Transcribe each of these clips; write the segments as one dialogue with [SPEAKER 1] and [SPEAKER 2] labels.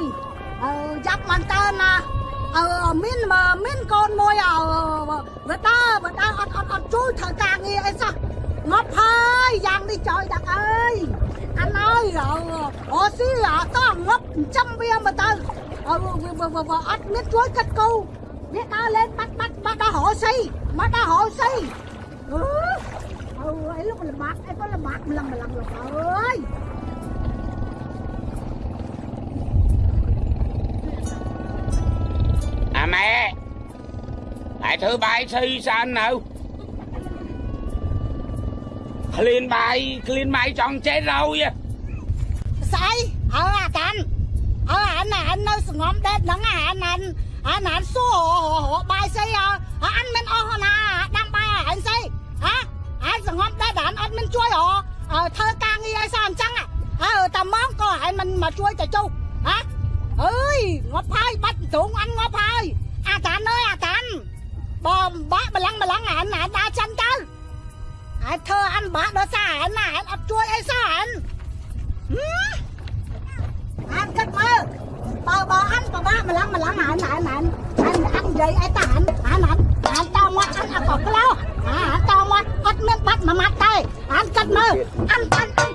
[SPEAKER 1] យអឺយ៉ាប់មែនតើណាអឺមានមានកូនមួយអឺបើតើបើតើអត់អត់អត់ជួយធ្វើការងារអីសោះងាប់ហើយយ៉ាងនេះចោយដាក់អើយអានហើយអូស៊ីអត់តងាប់ចាំវាមកទៅអឺអត់មានជួយកាត់គូនេះដើរលេងបាត់បាត់បាត់ដល់រោស៊ីមកដល់រោស៊ីអឺអើយលោកលំបាកអីក៏លំបាកម្លឹងម្លឹងលោកអើយ
[SPEAKER 2] mẹ, lại thứ bay si sao nào? Clean bay clean bay trong chết
[SPEAKER 1] đâu vậy sai ở à anh ở anh à anh nói ngom đẹp nắng à anh anh anh anh số hộ hộ bay si à. Anh mình ô hồn à đang bay à anh si hả? anh ngom đẹp anh anh mình chui hộ ờ, thơ ca nghi ai sao anh chăng à? À tầm món coi anh mình mà chui chả chu. Hả? ơi ngọc phai bắt tưởng anh ngọc phai អញ្ចឹងអើតាម៉ងក៏អានមិនមកជួយទៅចុះហ៎អើយងាប់ហើយបាត់ទ្រង់អានងាប់ហើយអាតាន់អើយអាតាន់បងបាក់ម្លឹងម្លឹងអានអានដើរចាន់ទៅអានធ្វើអានបាក់ដល់សារអានណាអានអត់ជួយអីសោះអានអានគិតមើលបើបើអានប្របាកម្លឹងម្លឹងអានអានអានអានអាននិយាយអីតាអានអានអានអានតមកអានអត់ក៏ក្លោអានតមកអត់មានបាត់មួយម៉ាត់ទេអានគិតមើលអានអានអាន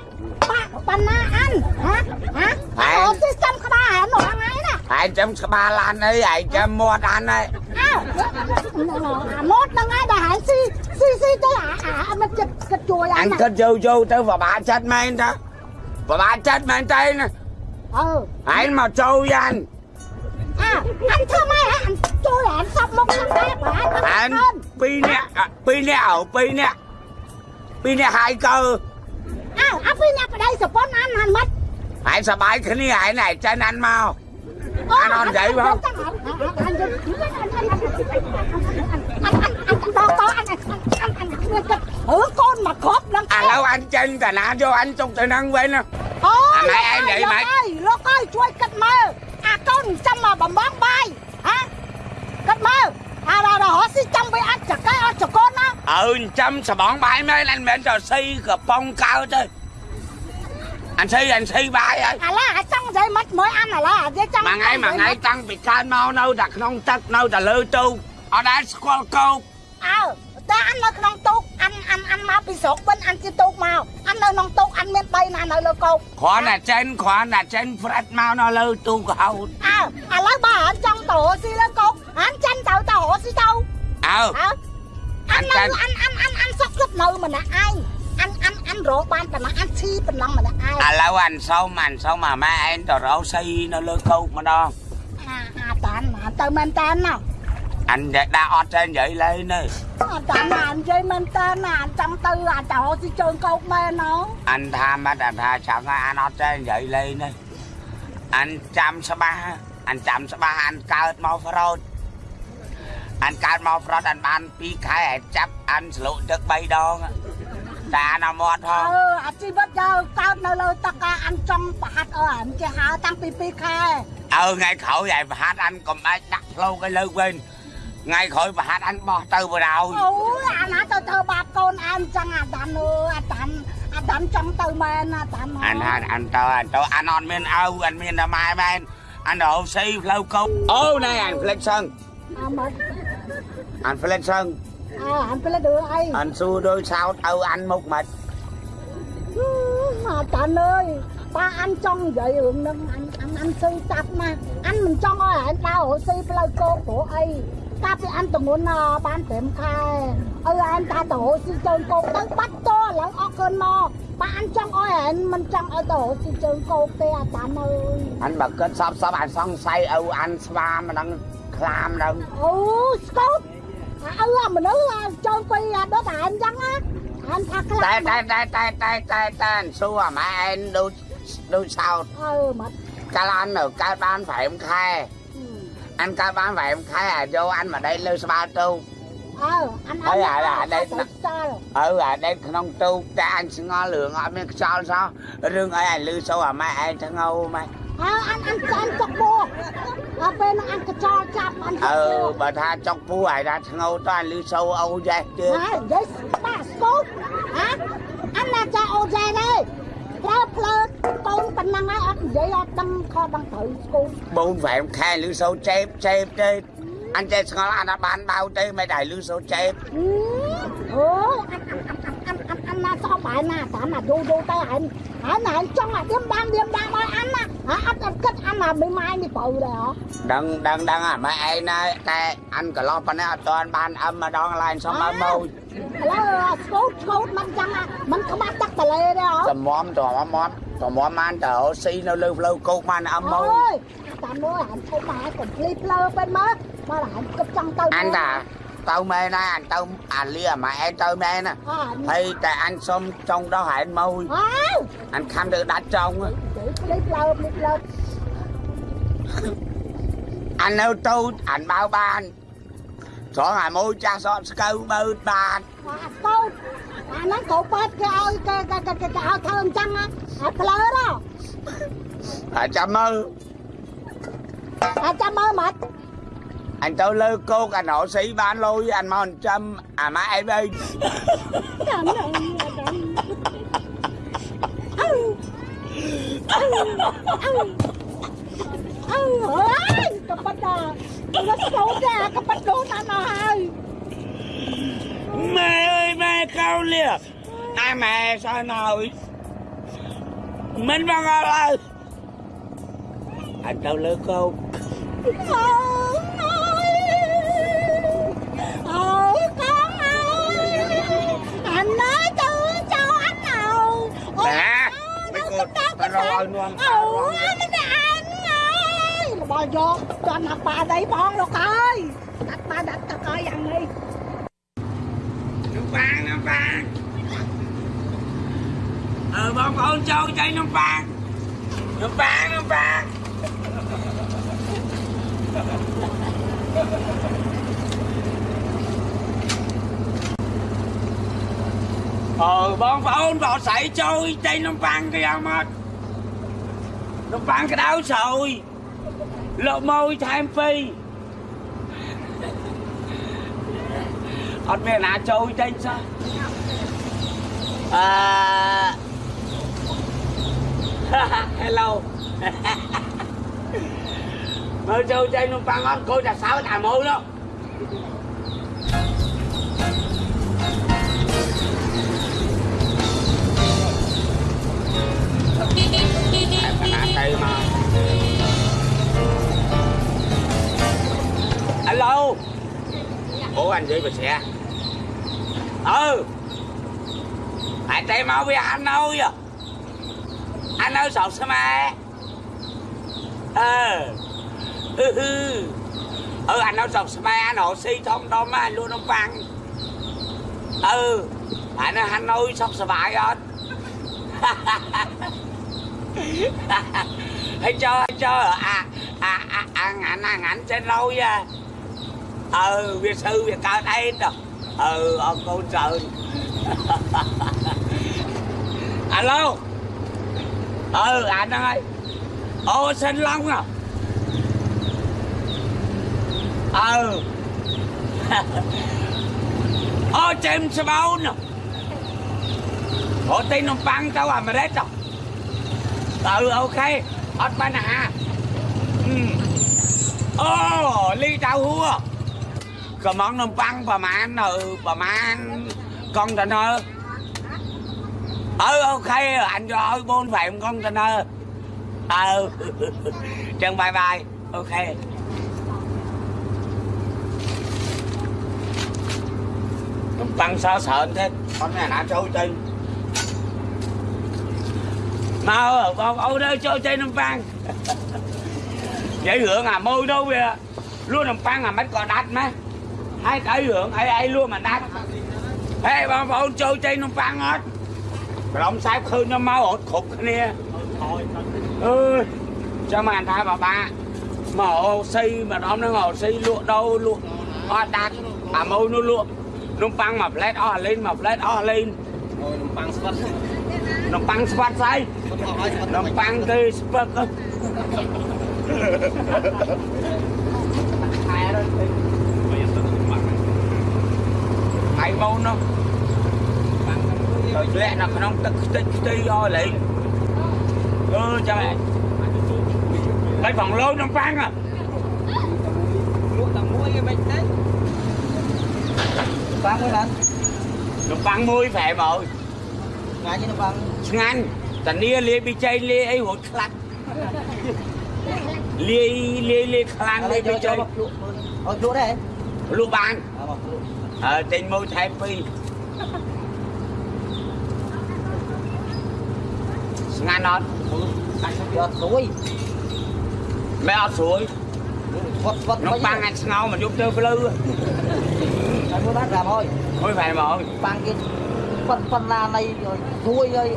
[SPEAKER 1] បាក់បណ្ណាអានហ៎ហ៎អូស៊ីស្ចាំក្បាលអាននោះថ្ងៃ ណា
[SPEAKER 2] Ai chấm spa lan ấy Ai chấm mua ăn ấy
[SPEAKER 1] អើអាម៉ូតហ្នឹងឯងដែលហាញស៊ីស៊ីស៊ីទៅអាអាមិនគិតគិតជួយអាន
[SPEAKER 2] Anh
[SPEAKER 1] ណា
[SPEAKER 2] cứ vô vô tới và bà chết men đó Và bà chết men tay nè
[SPEAKER 1] អឺ
[SPEAKER 2] Ai mà trâu với anh
[SPEAKER 1] អើអានធ្វើម៉េចអានជួយអានសពមកខាងដែរបើអាន
[SPEAKER 2] Anh Pi nè à, Pi nè ẩu Pi nè Pi nè hai cơ
[SPEAKER 1] អើអាពីអ្នកប្តីសប៉ុនអានអានមិន
[SPEAKER 2] Ai sao bãi cái này ai này trên anh mau Anh on vậy không
[SPEAKER 1] អឺកូនមក anh on vậy không Ừ, con mà khóp lắm
[SPEAKER 2] À lâu anh chân cả nạ vô anh trong tự năng vậy nè
[SPEAKER 1] Ôi, anh ai vậy mày Lô coi, chui cất mơ À con chăm mà bấm bóng bay Hả? Cất mơ À rồi rồi, họ xin chăm với anh chả cái anh chả con á
[SPEAKER 2] Ừ, chăm sẽ bóng bay mấy anh bên trò si gặp bông cao chơi Anh si anh si bãi ơi
[SPEAKER 1] អាឡាអាចចង់និយាយមិនមើលអានអាឡានិយាយចង់
[SPEAKER 2] Mà ngay mà ngay tăng bị can mau nâu đặt nông tắc nâu trả lư tu Ở đá squall câu
[SPEAKER 1] អើតែអាននៅក្នុងទូកអានអានអានមកពីស្រុកវិញអានជាទូកមកអាននៅក្នុងទូកអានមាន3ណានៅលើកោក
[SPEAKER 2] Khóa là trên khóa là trên Fred mau nó lư tu của hậu
[SPEAKER 1] អើឥឡូវបើអត់ចង់ទៅរកស៊ីលើកោកអានចាញ់ទៅទៅរកស៊ីទៅ
[SPEAKER 2] Ừ
[SPEAKER 1] អើអាននៅ
[SPEAKER 2] ចាញ់
[SPEAKER 1] អានអានអានអានសុកចិត្តនៅម្នាក់ឯង អានអានអានរកបានប៉ុណ្ណាអានឈីប៉ុណ្ណឹងម្នាក់ឯង
[SPEAKER 2] À lâu anh sâu mà anh sâu mà má anh trò rau si nó lư câu mà đó
[SPEAKER 1] អាអាតានអាទៅមែនតានណា
[SPEAKER 2] Anh đã đã ọt trên vậy lên đi
[SPEAKER 1] អាតានអានិយាយមែនតានអាចង់ទៅអាចទៅរកស៊ីជើងកោកមែនណូ
[SPEAKER 2] Anh tham á anh tha chẳng anh ọt trên vậy lên đi Anh chăm sa ba Anh chăm sa ba anh cao mau phật anh cao mau phật anh ban pi khai anh chấp anh sửa được bay đòn á. ta nó mót
[SPEAKER 1] អឺ
[SPEAKER 2] không
[SPEAKER 1] អាជីវិតយើងកើតនៅលើតកាអានចង់ប្រហាត់អើអានគេហៅតាំង ពី2ខែ
[SPEAKER 2] ừ ngày khẩu vậy và hát anh còn ai đặt lâu cái lư bên ngày khỏi và hát anh bỏ từ vào đầu
[SPEAKER 1] អូយអាណាទៅធ្វើបាបកូនអែមចឹងអាតានអើយអាតានអាតានចង់ទៅមែនអាតាន
[SPEAKER 2] anh hát anh to anh to anh on miên âu anh miên là mai bên anh đổ xi lâu câu ô này anh flex sân
[SPEAKER 1] អាមក
[SPEAKER 2] anh flex sân
[SPEAKER 1] អើអានពេលដូចអី
[SPEAKER 2] anh xua đôi sao tao anh một mệt
[SPEAKER 1] អាតានអើយបើអានចង់និយាយរឿងហ្នឹងអានអានអានស៊ឺចាប់ណាអានមិនចង់ឲ្យអា នដើររកស៊ីផ្លូវគោកព្រោះអីកាលពីអានតំងន់បាន5ខែឲ្យអានតាទៅរកស៊ីជើងគោកទៅបាត់តឥឡូវអស់คืนមកបើអានចង់ឲ្យអានមិនចង់ឲ្យទៅរកស៊ីជើងគោកទេអាតានអើយ
[SPEAKER 2] anh bật kết sắp sắp anh xong say âu anh spa mà đang làm đâu
[SPEAKER 1] អូស្ ừ mình nữ trơn quy đó bà em vắng á. Anh thật à.
[SPEAKER 2] tay tay tay tay tay tay tay mà em đu đu sau
[SPEAKER 1] ừ ờ, mà
[SPEAKER 2] cái anh phải khai. Ừ. Anh cái phải khai à vô anh mà đây lưu spa tu. Ờ anh ấy đây ừ đây không tu. Cái anh sẽ ngon lường ở bên sau sao? Rương ấy anh lưu sâu à mai anh thằng ngâu mai
[SPEAKER 1] អើអានអានចានចុកបោដល់ពេលហ្នឹងអានកញ្ចល់ចាប់អាន
[SPEAKER 2] ừ bà tha chọc phu ai ra thằng ngâu to anh lưu sâu âu dây
[SPEAKER 1] ហ
[SPEAKER 2] chưa ៎
[SPEAKER 1] និយាយស្បាស្កូតហ៎អានណាចាអូចែនេះប្រើផ្លើកូនប៉ុណ្ហ្នឹងហើយអត់និយាយអត់ដឹងខុសដឹងត្រូវស្គូ
[SPEAKER 2] បងវ៉ែមខែលឺសូចេបចេបទេអញចេះស្ងល់អត់បានបៅទេមិនដែរលឺសូចេប
[SPEAKER 1] អូអាន អានអានណាសោះបាយណាតាមណាយូរយូរទៅអានអានអានចង់អាឌៀមដាំឌៀមដាំឲ្យអានណាអាអត់អត់គិតអានណាមិនម៉ាយនេះបើដែរហ៎
[SPEAKER 2] ដឹងដឹងដឹងអាម៉ែឯងណាតែអានកន្លោះប៉ុណ្ណេះអត់ទាន់បានអឹមម្ដងឡើងសុំឲ្យមក
[SPEAKER 1] ឥឡូវស្គូតស្គូតមិនចឹងមិនក្បាច់ទឹកតលេទេហ៎
[SPEAKER 2] តំមតំមមតំមបានតើស៊ីនៅលើផ្លូវគោកបានអឹមមក
[SPEAKER 1] អើយតាមមើលអានធំមកកុំភ្លីផ្លើពេញមើលបើអានគិតចង់ទៅ
[SPEAKER 2] អញតាទៅមែនហើយអញទៅអាលីអាម៉ែឯងទៅមែនណា
[SPEAKER 1] អើ
[SPEAKER 2] ហើយតែអញសុំចង់ដោះហែនមក
[SPEAKER 1] អើ
[SPEAKER 2] អញខំទៅដាច់ចង់
[SPEAKER 1] ភ្លីផ្លើភ្លីផ្លើ
[SPEAKER 2] អញនៅទៅអញបើបានត្ tao
[SPEAKER 1] mê na anh tao à lia mà em tao mê nè ờ, thì tại anh xong trong đó hại anh môi. Ờ. Anh
[SPEAKER 2] không được đặt trong á.
[SPEAKER 1] Anh ơi tôi anh bao ban
[SPEAKER 2] rõ hà môi cha xóm câu bơ ban tôi anh nói cổ bớt cái ơi cái cái cái cái áo thơm chăng á? À
[SPEAKER 1] lỡ đó. À chăm ơi à chăm ơi mệt anh tao lơ cô anh nọ sĩ ba lôi anh mau anh trăm à má em ơi. Cặp bắt à. Nó
[SPEAKER 2] xấu ra cặp bắt đố ta mà. Hai mẹ ơi mẹ cao lìa. Ai mẹ sao nồi mình bằng ơi anh tao lơ
[SPEAKER 1] cô ồ con ơi anh nói tôi cho anh
[SPEAKER 2] ầu nè mấy cô ta rồi luôn
[SPEAKER 1] ồ anh ơi bò vô cho anh bà đây bon luôn coi đặt ba đặt tao coi dần đi
[SPEAKER 2] nó phan nó phan ờ con cho chạy nó phan nó phan nó phan នំប៉ាងនំប៉ាងនំប៉ាងអើបងប្អូនបោស្រីចូលចៃនំប៉ាងគេយ៉ាងមកនំប៉ាងក្តៅស្រួយលោកមួយថែមពីរអត់មានណាចូលចេញសោះអឺ Hello មើលចូលចេញនំប៉័ងអត់គោតែសើចអាម៉ូនោះតែណាទៅមក Hello អូអញនិយាយបើស្រះអើហើយតែមកវាអាននៅយោអាន hạ cây mà alo. Ủa anh đi về xe. Ừ. Hãy tay mau với anh ơi anh ơi sọt xe mai ờ. Ừ ừ anh ơi sọt xe mai anh hộ si thông đom anh luôn ông văn. Ừ. Anh ơi anh ơi sọt xe mai anh Ê, cho cho à à à à ngạnh à ngạnh trên lâu nha ờ việt sư việt cao đây rồi ờ ừ, ông cô trời. Alo. Ờ anh ơi. Ô xin long à. Ờ ô chim james brown à. Ô tin ông băng tao à mà đấy rồi à ừ ok. Hết ba nà oh ly tao hua. Có món nông băng bà má anh ừ bà má anh con ta nơ ừ ok. Anh cho ơi bốn phải con ta nơ ừ. Chân bye bye. Ok. Băng sao sợ thế. Con này nã trâu chân លកុងតឺន័រអើអូខេអញយកឲ្យបូន5កុងតឺន័រអើចឹងបាយបាយអូខេនំប៉័ងសើច្រើនទេអត់មានអាណាចូលចេញមកបងប្អូនអើយចូលចេញនំប៉័ងនិយាយរឿងអាមួយទៅវាលក់នំប៉័ងអាមិនក៏ដាច់ម៉េះហើយទៅរឿងអីអីលក់មិនដាច់ហេបងប្អូនចូលចេញនំប៉័ងអត់ក្រុមសែបឃើញខ្ញុំមករត់គ្រប់គ្នាអើយចាំមកថាបាបាមកអូសីម្ដងហ្នឹងអូសីលក់ដូរលក់អត់ដាច់អាមួយនោះលក់នំប៉័ងមួយផ្លែតអស់លេងមួយផ្លែតអស់លេង
[SPEAKER 3] អូយនំប៉័ងស្វិត
[SPEAKER 2] នំប៉័ងស្វាត់ស្អី
[SPEAKER 3] ស្វិតអស់ហើយស្វិត
[SPEAKER 2] នំប៉័ងគេស្ពឹកខែរត់ទៅហើយមកនោះទៅធ្លាក់នៅក្នុងទឹកខ្ទេចខ្ទីអស់លេងអ ừ cho mẹ cái phòng lô trong phan à
[SPEAKER 4] លក់តែមួយឯងមិនទេបាំងមួយណា
[SPEAKER 2] nông phan môi phải rồi
[SPEAKER 4] ថ្ងៃនេះ បាំង
[SPEAKER 2] ngăn ta lia lia bị chay lia ấy hột khăn lia lia lia khăn
[SPEAKER 4] ឥឡូវ
[SPEAKER 2] lia
[SPEAKER 4] យក
[SPEAKER 2] bị
[SPEAKER 4] ចូល
[SPEAKER 2] chay
[SPEAKER 4] មកលក់អត់លក់ដែរ
[SPEAKER 2] lu ban
[SPEAKER 4] អើមកលក់
[SPEAKER 2] ờ trên môi thay phi ngăn nó
[SPEAKER 4] វាអត់ស្រួយ
[SPEAKER 2] mẹ ở suối
[SPEAKER 4] ស្វត់ស្វត់
[SPEAKER 2] nó băng anh ngâu mà giúp chơi blue
[SPEAKER 4] តែមួយបាន500
[SPEAKER 2] thôi phải mà ơi
[SPEAKER 4] បាំងគេប៉ុនប៉ុណ្ណានៃស្រួយហើយ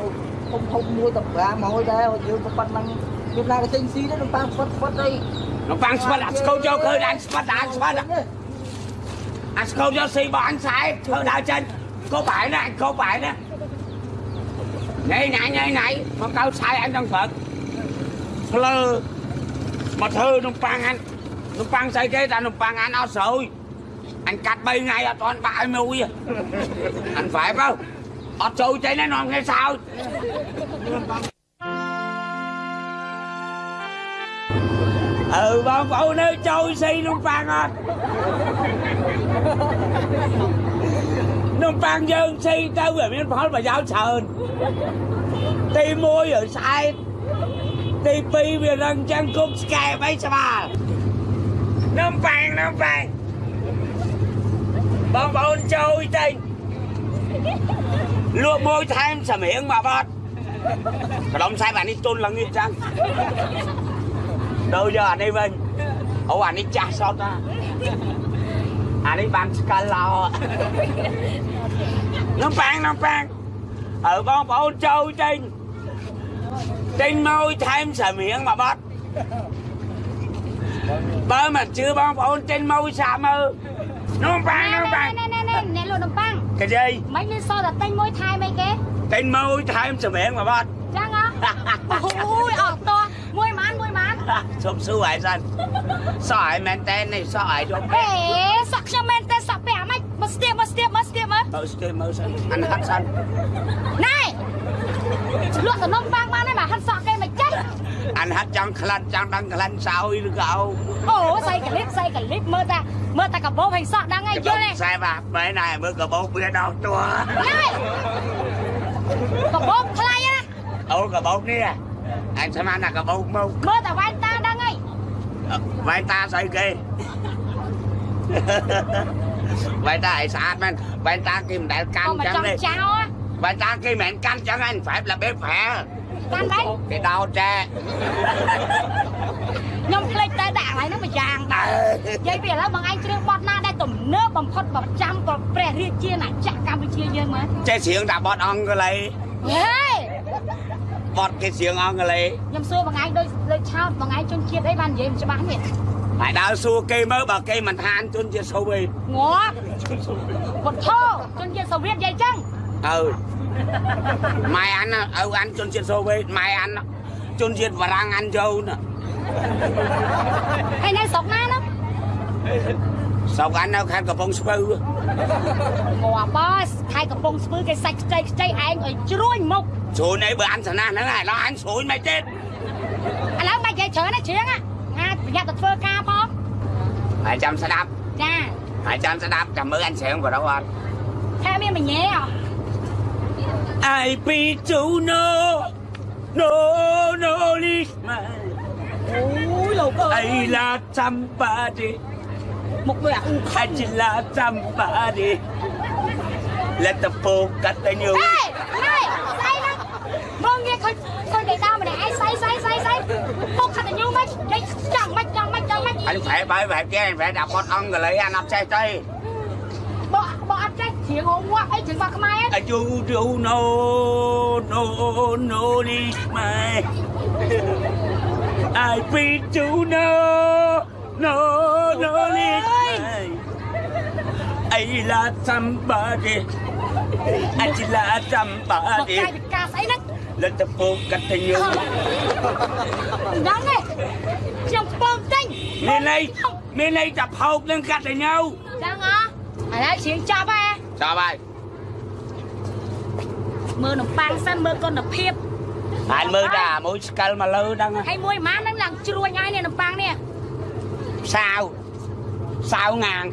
[SPEAKER 4] ធំធំមួយតែ500ដែរយើងក៏ប៉ុណ្ណឹងខ្ញុំណាក៏ទិញស៊ីដែរនឹងបាំងស្វត់ស្វត់អី
[SPEAKER 2] nó băng spot anh câu cho khơi anh spot anh spot anh câu cho xì bỏ anh sai thôi đào chân có phải nè anh có phải nè này này này này mà câu sai anh đang phật lơ mà thơ nó băng anh nó băng xây cái ta nó băng anh ao sôi anh cắt bay ngay ở toàn bãi mùi à. anh phải không ọt xù chạy nó nòn hay sao? Ừ bọn phụ nữ trôi xây luôn phan à? nó phan dân xây tới về miếng phó mà giáo sờn. Ti môi rồi sai. Ti pi về răng chân cung sky bay sao bà? Nó phan nó phan. Bọn phụ trôi tin lựa môi thêm sầm miệng mà bọt. Cái đông sai bạn đi chôn là nghiệt chăng? Đâu giờ anh đi vinh ủa, anh đi cha sót ta? Anh đi ban lò. Nó pan nó pan ở con bộ trâu trên. Trên môi thêm sờ miệng mà bắt bơ mà chưa bon bộ trên môi xà mơ nó pan nó
[SPEAKER 5] ណែ
[SPEAKER 2] pan
[SPEAKER 5] ណែណែណែអ្នកលក់នំប៉័ង
[SPEAKER 2] cái gì
[SPEAKER 5] មិនលឺសតែទិញមួយថែមអីគេ
[SPEAKER 2] trên môi thêm sờ miệng mà bắt
[SPEAKER 5] ចឹងហ៎អូយអត់តោះមួយម៉ានមួយម៉ាន
[SPEAKER 2] សុំសួរឲ្យសិនសក់ឲ្យមែនតើនេះសក់ឲ្យយក
[SPEAKER 5] ហេសក់ខ្ញុំមែនតែសក់ពេលអាម៉េចមកស្ទាបមកស្ទាបមកស្ទាបមើល
[SPEAKER 2] មើលស្ទើមើលសិនអានហាត់សិន
[SPEAKER 5] ណែលក់តំណំប៉័ងបានហើយមកហាត់សក់គេ anh hát chẳng
[SPEAKER 2] khăn chẳng đăng khăn sao đi được không ồ xây clip xây clip mơ ta mơ ta cặp bố hình
[SPEAKER 5] sọt đang ngay chưa này sai bạc mấy này mơ cặp bố bia đâu tua cặp cả bố khai á? Ồ cặp bố nè anh xem anh là cặp bố
[SPEAKER 2] mông mơ ta vai ta đang ngay. Ờ, vai ta xây kì? Vậy ta hãy
[SPEAKER 5] sát men vậy ta kìm đại
[SPEAKER 2] căn chẳng đi. vậy ta kìm mẹ căn chẳng anh phải là bếp phè.
[SPEAKER 5] មើលតាវ៉ែនតាដឹងហើយ
[SPEAKER 2] វាយតាស្អីគេវាយតាឲ្យស្អាតមែនវាយតាគេមិនដែលកាន់
[SPEAKER 5] អូមក
[SPEAKER 2] ចឹង
[SPEAKER 5] ចង់
[SPEAKER 2] ទេ
[SPEAKER 5] ចោល
[SPEAKER 2] វាយតាគេមិនមែនកាន់ចឹងឯងប្រែបរបៀបប្រែ
[SPEAKER 5] កាន់ដែរ
[SPEAKER 2] គេដោតចា
[SPEAKER 5] ខ្ញុំភ្លេចតែដាក់កន្លែងហ្នឹងមួយយ៉ាង
[SPEAKER 2] អើ
[SPEAKER 5] និយាយពីឥឡូវបងឯងច្រៀងបទណាដែលទំនើបបំផុតប្រចាំព្រះរាជាណាចក្រកម្ពុជាយើងមើល
[SPEAKER 2] ចេះច្រៀងដាក់បទអង់គ្លេស
[SPEAKER 5] ហេ
[SPEAKER 2] បទគេច្រៀងអង់គ្លេស
[SPEAKER 5] ខ្ញុំសួរបងឯងដូចដូចឆោតបងឯងជនជាតិអីបាននិយាយមិនច្បាស់នេះ
[SPEAKER 2] ហើយដើរសួរគេមើលបើគេមិនថានជនជាសូវទេ
[SPEAKER 5] ងាប់ពុទ្ធោជនជាតិសូវៀតនិយាយចឹង ừ. Mai ăn ừ ăn chôn chiên sô bê mai ăn chôn
[SPEAKER 2] chiên và đang ăn dâu nè. Hay nay sọc na lắm. Sọc ăn đâu khăn cà bông spư ngọa à, boss khai cà bông
[SPEAKER 5] spư cái sạch chay chay anh ở chui mục chui này bữa ăn sẵn ăn nó này nó ăn sủi mày chết. À, anh lão mày chạy chơi nó
[SPEAKER 2] chuyện á. Ngay bây giờ tụt
[SPEAKER 5] phơ
[SPEAKER 2] ca bó hai trăm sẽ đáp. cha hai trăm sẽ đáp, trăm mớ anh sẽ không có đâu
[SPEAKER 5] anh theo mình mình nhé à.
[SPEAKER 2] I be to no No no man
[SPEAKER 5] Ôi lầu cơ
[SPEAKER 2] I là somebody
[SPEAKER 5] Một người ạ
[SPEAKER 2] I chỉ là somebody Let the focus the new
[SPEAKER 5] Này, này, say lắm. Vâng nghe coi, coi người ta mà để ai say say say say. Focus the new mày, đấy chẳng mày chẳng mày chẳng mày
[SPEAKER 2] Anh phải bởi vậy chứ anh phải đọc con ông rồi lấy anh học xe chơi
[SPEAKER 5] tiếng ông ngoa ấy tiếng bà cái mai
[SPEAKER 2] ấy chú chú no no no đi my I be chú no no no đi mai ấy là somebody anh
[SPEAKER 5] chỉ là
[SPEAKER 2] somebody
[SPEAKER 5] Bậc lên tập phương cắt
[SPEAKER 2] thay nhiều Đáng này Trong phương
[SPEAKER 5] tinh. Mình này Mình này tập hộp lên cắt thay
[SPEAKER 2] nhau. Đang hả, Ở đây chiến cha ba. តែផោកនឹងកាត់តែញៅ
[SPEAKER 5] ចឹងហ៎ឥឡូវជ្រៀងចប់ហ៎
[SPEAKER 2] ចប់ហើយ
[SPEAKER 5] មើលនំប៉័ងសិនមើលគុណភាព
[SPEAKER 2] ហើយមើលតែអាមួយស្កិលមកលើហ្នឹង
[SPEAKER 5] ហើយមួយម៉ានហ្នឹងឡើងជ្រួញហើយនេះនំប៉័ងនេះ
[SPEAKER 2] សាវសាវងាង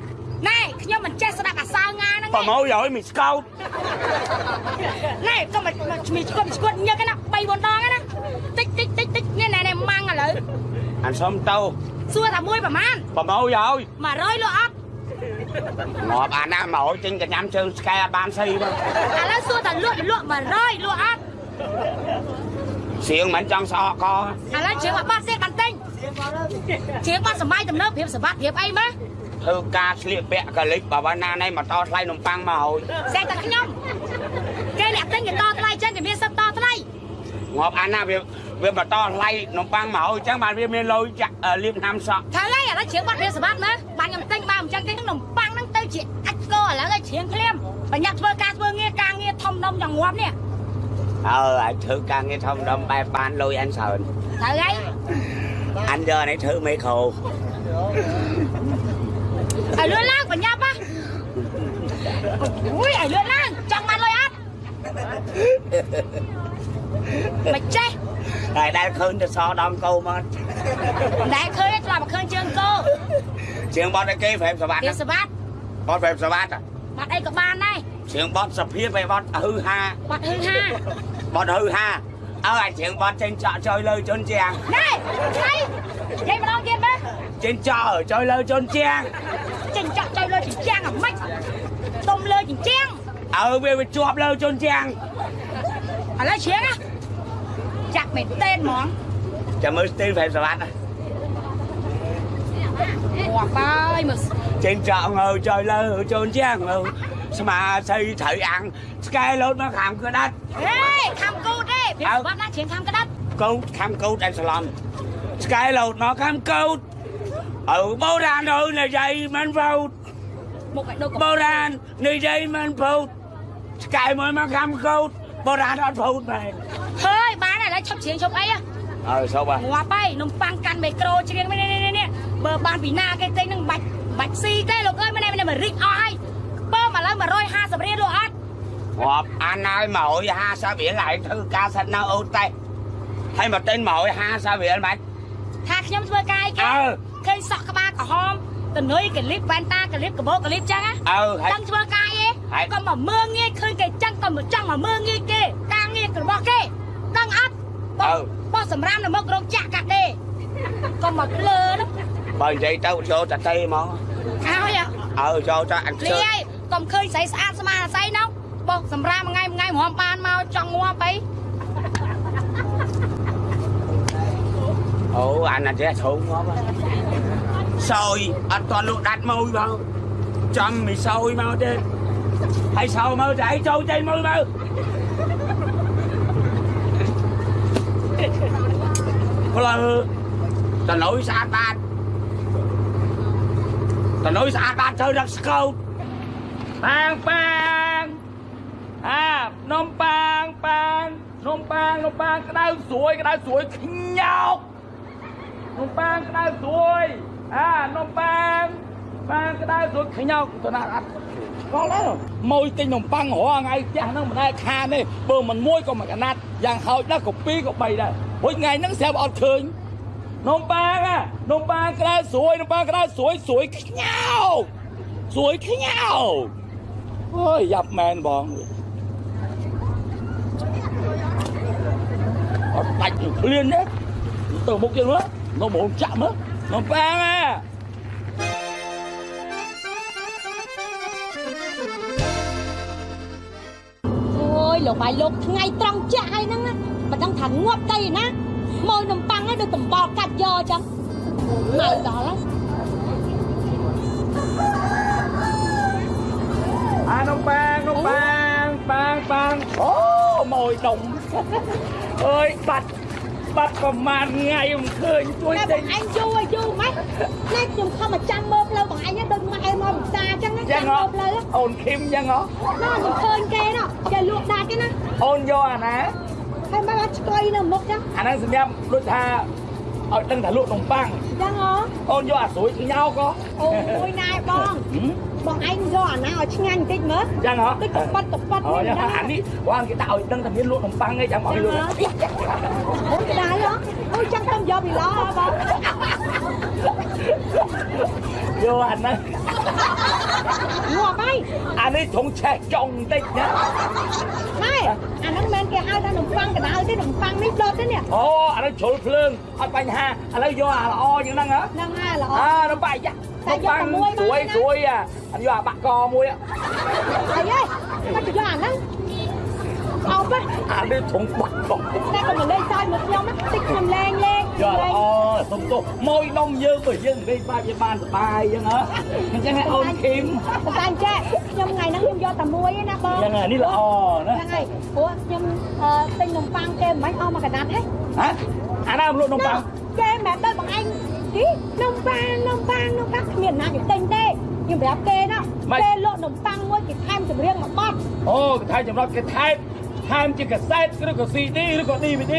[SPEAKER 5] ណែខ្ញុំមិនចេះស្ដាប់អាសៅងាហ្នឹង
[SPEAKER 2] ប្រម៉ូយឲ្យមីស្កោត
[SPEAKER 5] ណែកុំមកឈ្មោះឈ្គត់ឈ្គត់ញឹកណា3 4ដងណាតិចតិចតិចតិចនេះណែណែម៉ាំងឥឡូវ
[SPEAKER 2] អានសុំទៅ
[SPEAKER 5] សួរថាមួយប្រមាណ
[SPEAKER 2] ប្រម៉ូយឲ្យ
[SPEAKER 5] 100លក់អត់
[SPEAKER 2] ងាប់អាណាមកឲ្យចេញកញ្ញាំជើងស្កែអត់បានស៊ីមក
[SPEAKER 5] ឥឡូវសួរថាលក់លក់100លក់អត់
[SPEAKER 2] សៀងមិនចង់សក់ក
[SPEAKER 5] ឥឡូវជើងមកបាត់ទៀតបានទិញជើងបាត់សម័យទំនើបព្រៀបសម្បត្តិព្រៀបអីមើល
[SPEAKER 2] ធ្វើការស្លៀកពាក់កលិចបើណាណៃមកតថ្លៃនំប៉័ងមកឲ្យ
[SPEAKER 5] សេះតែខ្ញុំគេអ្នកទិញគេតថ្លៃចឹងគេមានសិទ្ធតថ្លៃ
[SPEAKER 2] ងាប់អាណាវា វាមកតថ្លៃនំប៉័ងមកឲ្យអញ្ចឹងបានវាមានលុយចាក់អឺលាបឆ្នាំសក់
[SPEAKER 5] ថាឡើយឥឡូវជើងបាត់ព្រៀបសម្បត្តិមើលបានខ្ញុំទិញបានអញ្ចឹងគេនំប៉័ងហ្នឹងទៅជាអាចកឥឡូវឲ្យជ្រៀងឃ្លាមបញ្ញាធ្វើការធ្វើងារការងារធំដុំយ៉ាងងាប់នេះ
[SPEAKER 2] អើអាចធ្វើការងារធំដុំបែបបានលុយអានច្រើន
[SPEAKER 5] ត្រូវហើយ
[SPEAKER 2] អានយកនេះធ្វើមេក្រូ
[SPEAKER 5] ឲ្យលឿនឡើងបញ្ញាប់ហ៎អូយឲ្យលឿនឡើងចង់បានលុយអត់មិនចេះ
[SPEAKER 2] តែដែលឃើញទៅសដំកោមក
[SPEAKER 5] មិនដែលឃើញទេធ្លាប់មកឃើញជើងគោ
[SPEAKER 2] ជាងបត់ឲ្យគេប្រេមសវត្ត
[SPEAKER 5] វាសបាត់
[SPEAKER 2] បត់ប្រេមសវត្ត
[SPEAKER 5] បាត់អីក៏បានដែរ
[SPEAKER 2] ជាងបត់សភាពឲ្យបត់ហឺហា
[SPEAKER 5] បាត់ហឹងហា
[SPEAKER 2] បត់ហឺហាអើអាជាងបត់ចេញចក់ចុយលើជន់ជាង
[SPEAKER 5] ណែស្អីនិយាយម្ដងទៀតមើល
[SPEAKER 2] ចេញចក់ចុយលើជន់ជាង
[SPEAKER 5] ចិញ្ចាក់ចុយលើចិញ្ចាំងអាម៉េចទុំលើចិញ្ចាំង
[SPEAKER 2] អើវាវាជាប់លើជន់ជាង
[SPEAKER 5] ឥឡូវជ្រៀងណា ចាក់មែនតេនហ្មង
[SPEAKER 2] ចាំមើលស្ទីលប្រេមសវត្ត
[SPEAKER 5] ងាប់ហើយមើល
[SPEAKER 2] ចេញចក់ងើចុយលើជន់ជាងងើស្មាស័យត្រូវអាំងស្កែលោតមកខាងក្តាត់
[SPEAKER 5] ហេខំគូតទេព្រាបបាត់ណាជ្រៀងខំក្តាត់
[SPEAKER 2] កោតខាំកោតអែស្លំស្កែលោតមកខាំកោតអើបូរ៉ានអើនិយាយមិនវោត
[SPEAKER 5] មុខឲ្យដូចក
[SPEAKER 2] បូរ៉ាននិយាយមិនភោតស្កែមួយមកខាំកោត បូរ៉ានអត់ភោតមែន
[SPEAKER 5] ហើយបានហើយឥឡូវឈប់ជ្រៀងឈប់អីហ៎
[SPEAKER 2] អើសោប
[SPEAKER 5] ងាប់ហើយនំប៉័ងកាន់មីក្រូច្រៀងនេះនេះនេះនេះបើបានពីណាគេទិញនឹងបាច់បាច់ស៊ីទេលោកអើយមិននេះមិនរិចអស់ហើយបើឥឡូវ150រៀលលោកអត់
[SPEAKER 2] ងាប់អានហើយមក150រៀលហើយធ្វើការសិននៅអូតែហើយមកទិញមក150រៀលមិន
[SPEAKER 5] ថាខ្ញុំធ្វើការអីគេ
[SPEAKER 2] អើ
[SPEAKER 5] ឃើញសក់ក្បាលក្រហម តនុយកលិបវ៉ែនតាកលិបកបោកលិបចឹងណា
[SPEAKER 2] អើហើយ
[SPEAKER 5] ដឹងធ្វើការអី
[SPEAKER 2] ហើយ
[SPEAKER 5] កុំមកមើងងាយឃើញគេចឹងកុំមកចង់មកមើងងាយគេការងាររបស់គេដឹងអត់បោះបោះសម្រាមនៅមុខរោងចាក់កាត់ទេកុំមកភ្លើនោះ
[SPEAKER 2] បើនិយាយទៅចូលតតេហ្មង
[SPEAKER 5] ហើយ
[SPEAKER 2] អើចូលទៅអញ
[SPEAKER 5] លី
[SPEAKER 2] ជើ
[SPEAKER 5] ហើយកុំឃើញស្រីស្អាតស្មារតីនោះបោះសម្រាមមួយថ្ងៃមួយថ្ងៃរំបានមកចង់ងាប់អី
[SPEAKER 2] អូអានអត់ចេះធំងាប់ សោយអត់តលក់ដាច់មួយបងចាំមីសោយមកទេហើយសោមើលតែឯងចូលចេញមើលមើលផ្លូវតនុយស្អាតបាតតនុយស្អាតបាតត្រូវរកស្កោតប៉ាងប៉ាងអានំប៉ាងប៉ាងនំប៉ាងនំប៉ាងក្តៅស្រួយក្តៅស្រួយខ្ញោកនំប៉ាងក្តៅស្រួយ អានំប៉ាងប៉ាងក្តៅស្រួយខ្ញោកទៅណាអត់ស្គាល់ដែរម៉ួយទិញនំប៉័ងរាល់ថ្ងៃផ្ទះហ្នឹងមិនដែលខានទេបើមិនមួយក៏មួយកណាត់យ៉ាងហោចណាស់ក៏ពីរក៏បីដែរហួយថ្ងៃហ្នឹងស្រាប់អត់ឃើញនំប៉ាងអានំប៉ាងក្តៅស្រួយនំប៉ាងក្តៅស្រួយស្រួយខ្ញោកស្រួយខ្ញោកអូយយ៉ាប់មែនបងអត់ដាច់នឹងឃ្លានទេទៅមុខទៀតមើលនំបងចាក់មើល một ba
[SPEAKER 5] à thôi lục bài lục ngay trăng trai nắng á. Mà đang thẳng ngọt đây nè. Môi nồng băng á được tầm bò cắt dơ chăng mày đó lắm. À nông bang nông bang bang bang. Ô mồi đồng. Ơi bạch. បល់កាត់យកអញ្ចឹងនៅដល់ហើយ
[SPEAKER 2] អានំប៉ាងនំប៉ាងប៉ាងប៉ាងអូម៉ួយដុំអើយបាត់បាត់ប្រហែលថ្ងៃមិនឃើញជួយ
[SPEAKER 5] តែ
[SPEAKER 2] ទិ
[SPEAKER 5] បង
[SPEAKER 2] ញ
[SPEAKER 5] អញយូរឲ្យយូរម៉េចណែខ្ញុំខំមកចាំមើលផ្លូវបងអញហ្នឹងដូចម៉ែមកផ្សារអញ្ចឹងណា
[SPEAKER 2] ចឹ
[SPEAKER 5] ចាំ
[SPEAKER 2] ង
[SPEAKER 5] មើ
[SPEAKER 2] ហ៎
[SPEAKER 5] លផ្លូវ
[SPEAKER 2] អូនឃឹមចឹងហ៎
[SPEAKER 5] ណាខ្ញុំឃើញគេណោះគេលក់ដាច់ទេណា
[SPEAKER 2] អូនយកអាណា
[SPEAKER 5] ហើយមកឆ្កុយនៅមុខចឹង
[SPEAKER 2] អាហ្នឹងសម្រាប់ដូចថា
[SPEAKER 6] ឲ្យដឹងថាលក់នំប៉័ង
[SPEAKER 7] ចឹងហ៎
[SPEAKER 6] អូនយកអាស្រួយញ៉ោក៏
[SPEAKER 7] អូយណែបង
[SPEAKER 6] ហឹម
[SPEAKER 7] បងឯងយកអាណាឲ្យឆ្ងាញ់បន្តិចមើល
[SPEAKER 6] ចឹងហ៎
[SPEAKER 7] តិចទៅប៉ាត់ទៅប៉ាត់
[SPEAKER 6] អូ
[SPEAKER 7] នេះ
[SPEAKER 6] យ៉ាអានេះវ៉ាងគេដាក់ឲ្យដឹងថាមានលក់នំប៉័ងឯងចាំឲ្យលក់
[SPEAKER 7] អូយក្តៅហ៎អូយចាំខ្ញុំយកពីឡោហ៎បង
[SPEAKER 6] យកអាហ្នឹង
[SPEAKER 7] ងាប់ហើយ
[SPEAKER 6] អានេះធុងឆេះចុងបន្តិចណា
[SPEAKER 7] ណែអាហ្នឹងមិនគេហៅថានំប៉័ងកណ្ដៅទេនំប៉័ងនេះដុតទេនេះ
[SPEAKER 6] អូអានេះជ្រុលភ្លើងអត់បញ្ហាឥឡូវយកអាល្អជាងហ្នឹងហ៎
[SPEAKER 7] ហ្នឹងហើយល្អ
[SPEAKER 6] អានំប៉័ងយ៉ា
[SPEAKER 7] តែយកតែមួយមក
[SPEAKER 6] ស្រួយ
[SPEAKER 7] ណា
[SPEAKER 6] ស្រួយអាអត់យកអាបាក់កមួយ
[SPEAKER 7] អីហ៎មកទៅយកអាហ្នឹងអោបហ៎
[SPEAKER 6] អានេះធុងបាក់ក
[SPEAKER 7] តែក៏មិនលេងសើចមកខ្ញុំណាតិចខ្ញុំលេងលេង
[SPEAKER 6] យកល្អសុំទោសម៉ួយនំយើងបើយើងនិយាយបាច់វាបានសុបាយអញ្ចឹងហ៎អញ្ចឹងឲ្យអូនឃីម
[SPEAKER 7] ប៉ុន្តែចេះខ្ញុំថ្ងៃហ្នឹងខ្ញុំយកតែមួយឯណាបង
[SPEAKER 6] អញ្ចឹងនេះល្អណា
[SPEAKER 7] ហ្នឹងហើយព្រោះខ្ញុំអឺទិញនំប៉័ងគេមិនបាច់អស់មកកណាត់ហ៎
[SPEAKER 6] ហ៎អាណាមលក់នំប៉័ង
[SPEAKER 7] គេមិនមែនដល់បងឯង ទីនំប៉័ងនំប៉័ងនំប៉័ងគ្មានណាគេទិញទេខ្ញុំប្រាប់គេណាគេលក់នំប៉័ងមួយគេថែមចម្រៀងមួយបទ
[SPEAKER 6] អូគេថៃចម្រាប់គេថែមថែមជាកាសែតឬក៏ CD ឬក៏ DVD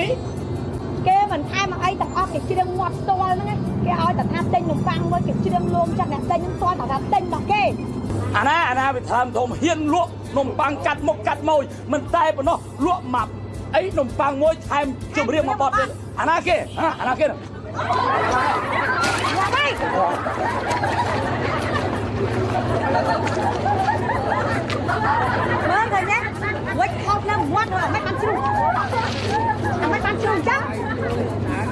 [SPEAKER 7] គេមិនថែមមកអីទាំងអស់គេច្រៀងមាត់ផ្ទាល់ហ្នឹងគេឲ្យតែថាទិញនំប៉័ងមួយគេច្រៀងលួងចាក់អ្នកទិញហ្នឹងទាល់តែថាទិញរបស់គេ
[SPEAKER 6] អាណាអាណាវាថែមធំហ៊ានលក់នំប៉័ងកាត់មុខកាត់ម៉ួយមិនតែប៉ុណ្ណោះលក់ម៉ាប់អីនំប៉័ងមួយថែមចម្រៀងមួយបទទៀតអាណាគេហ៎អាណាគេ
[SPEAKER 7] Vâng rồi nhé. Quýt hộp
[SPEAKER 6] là ngoan rồi Mắt bắn chung Mắt bắn chung chắc.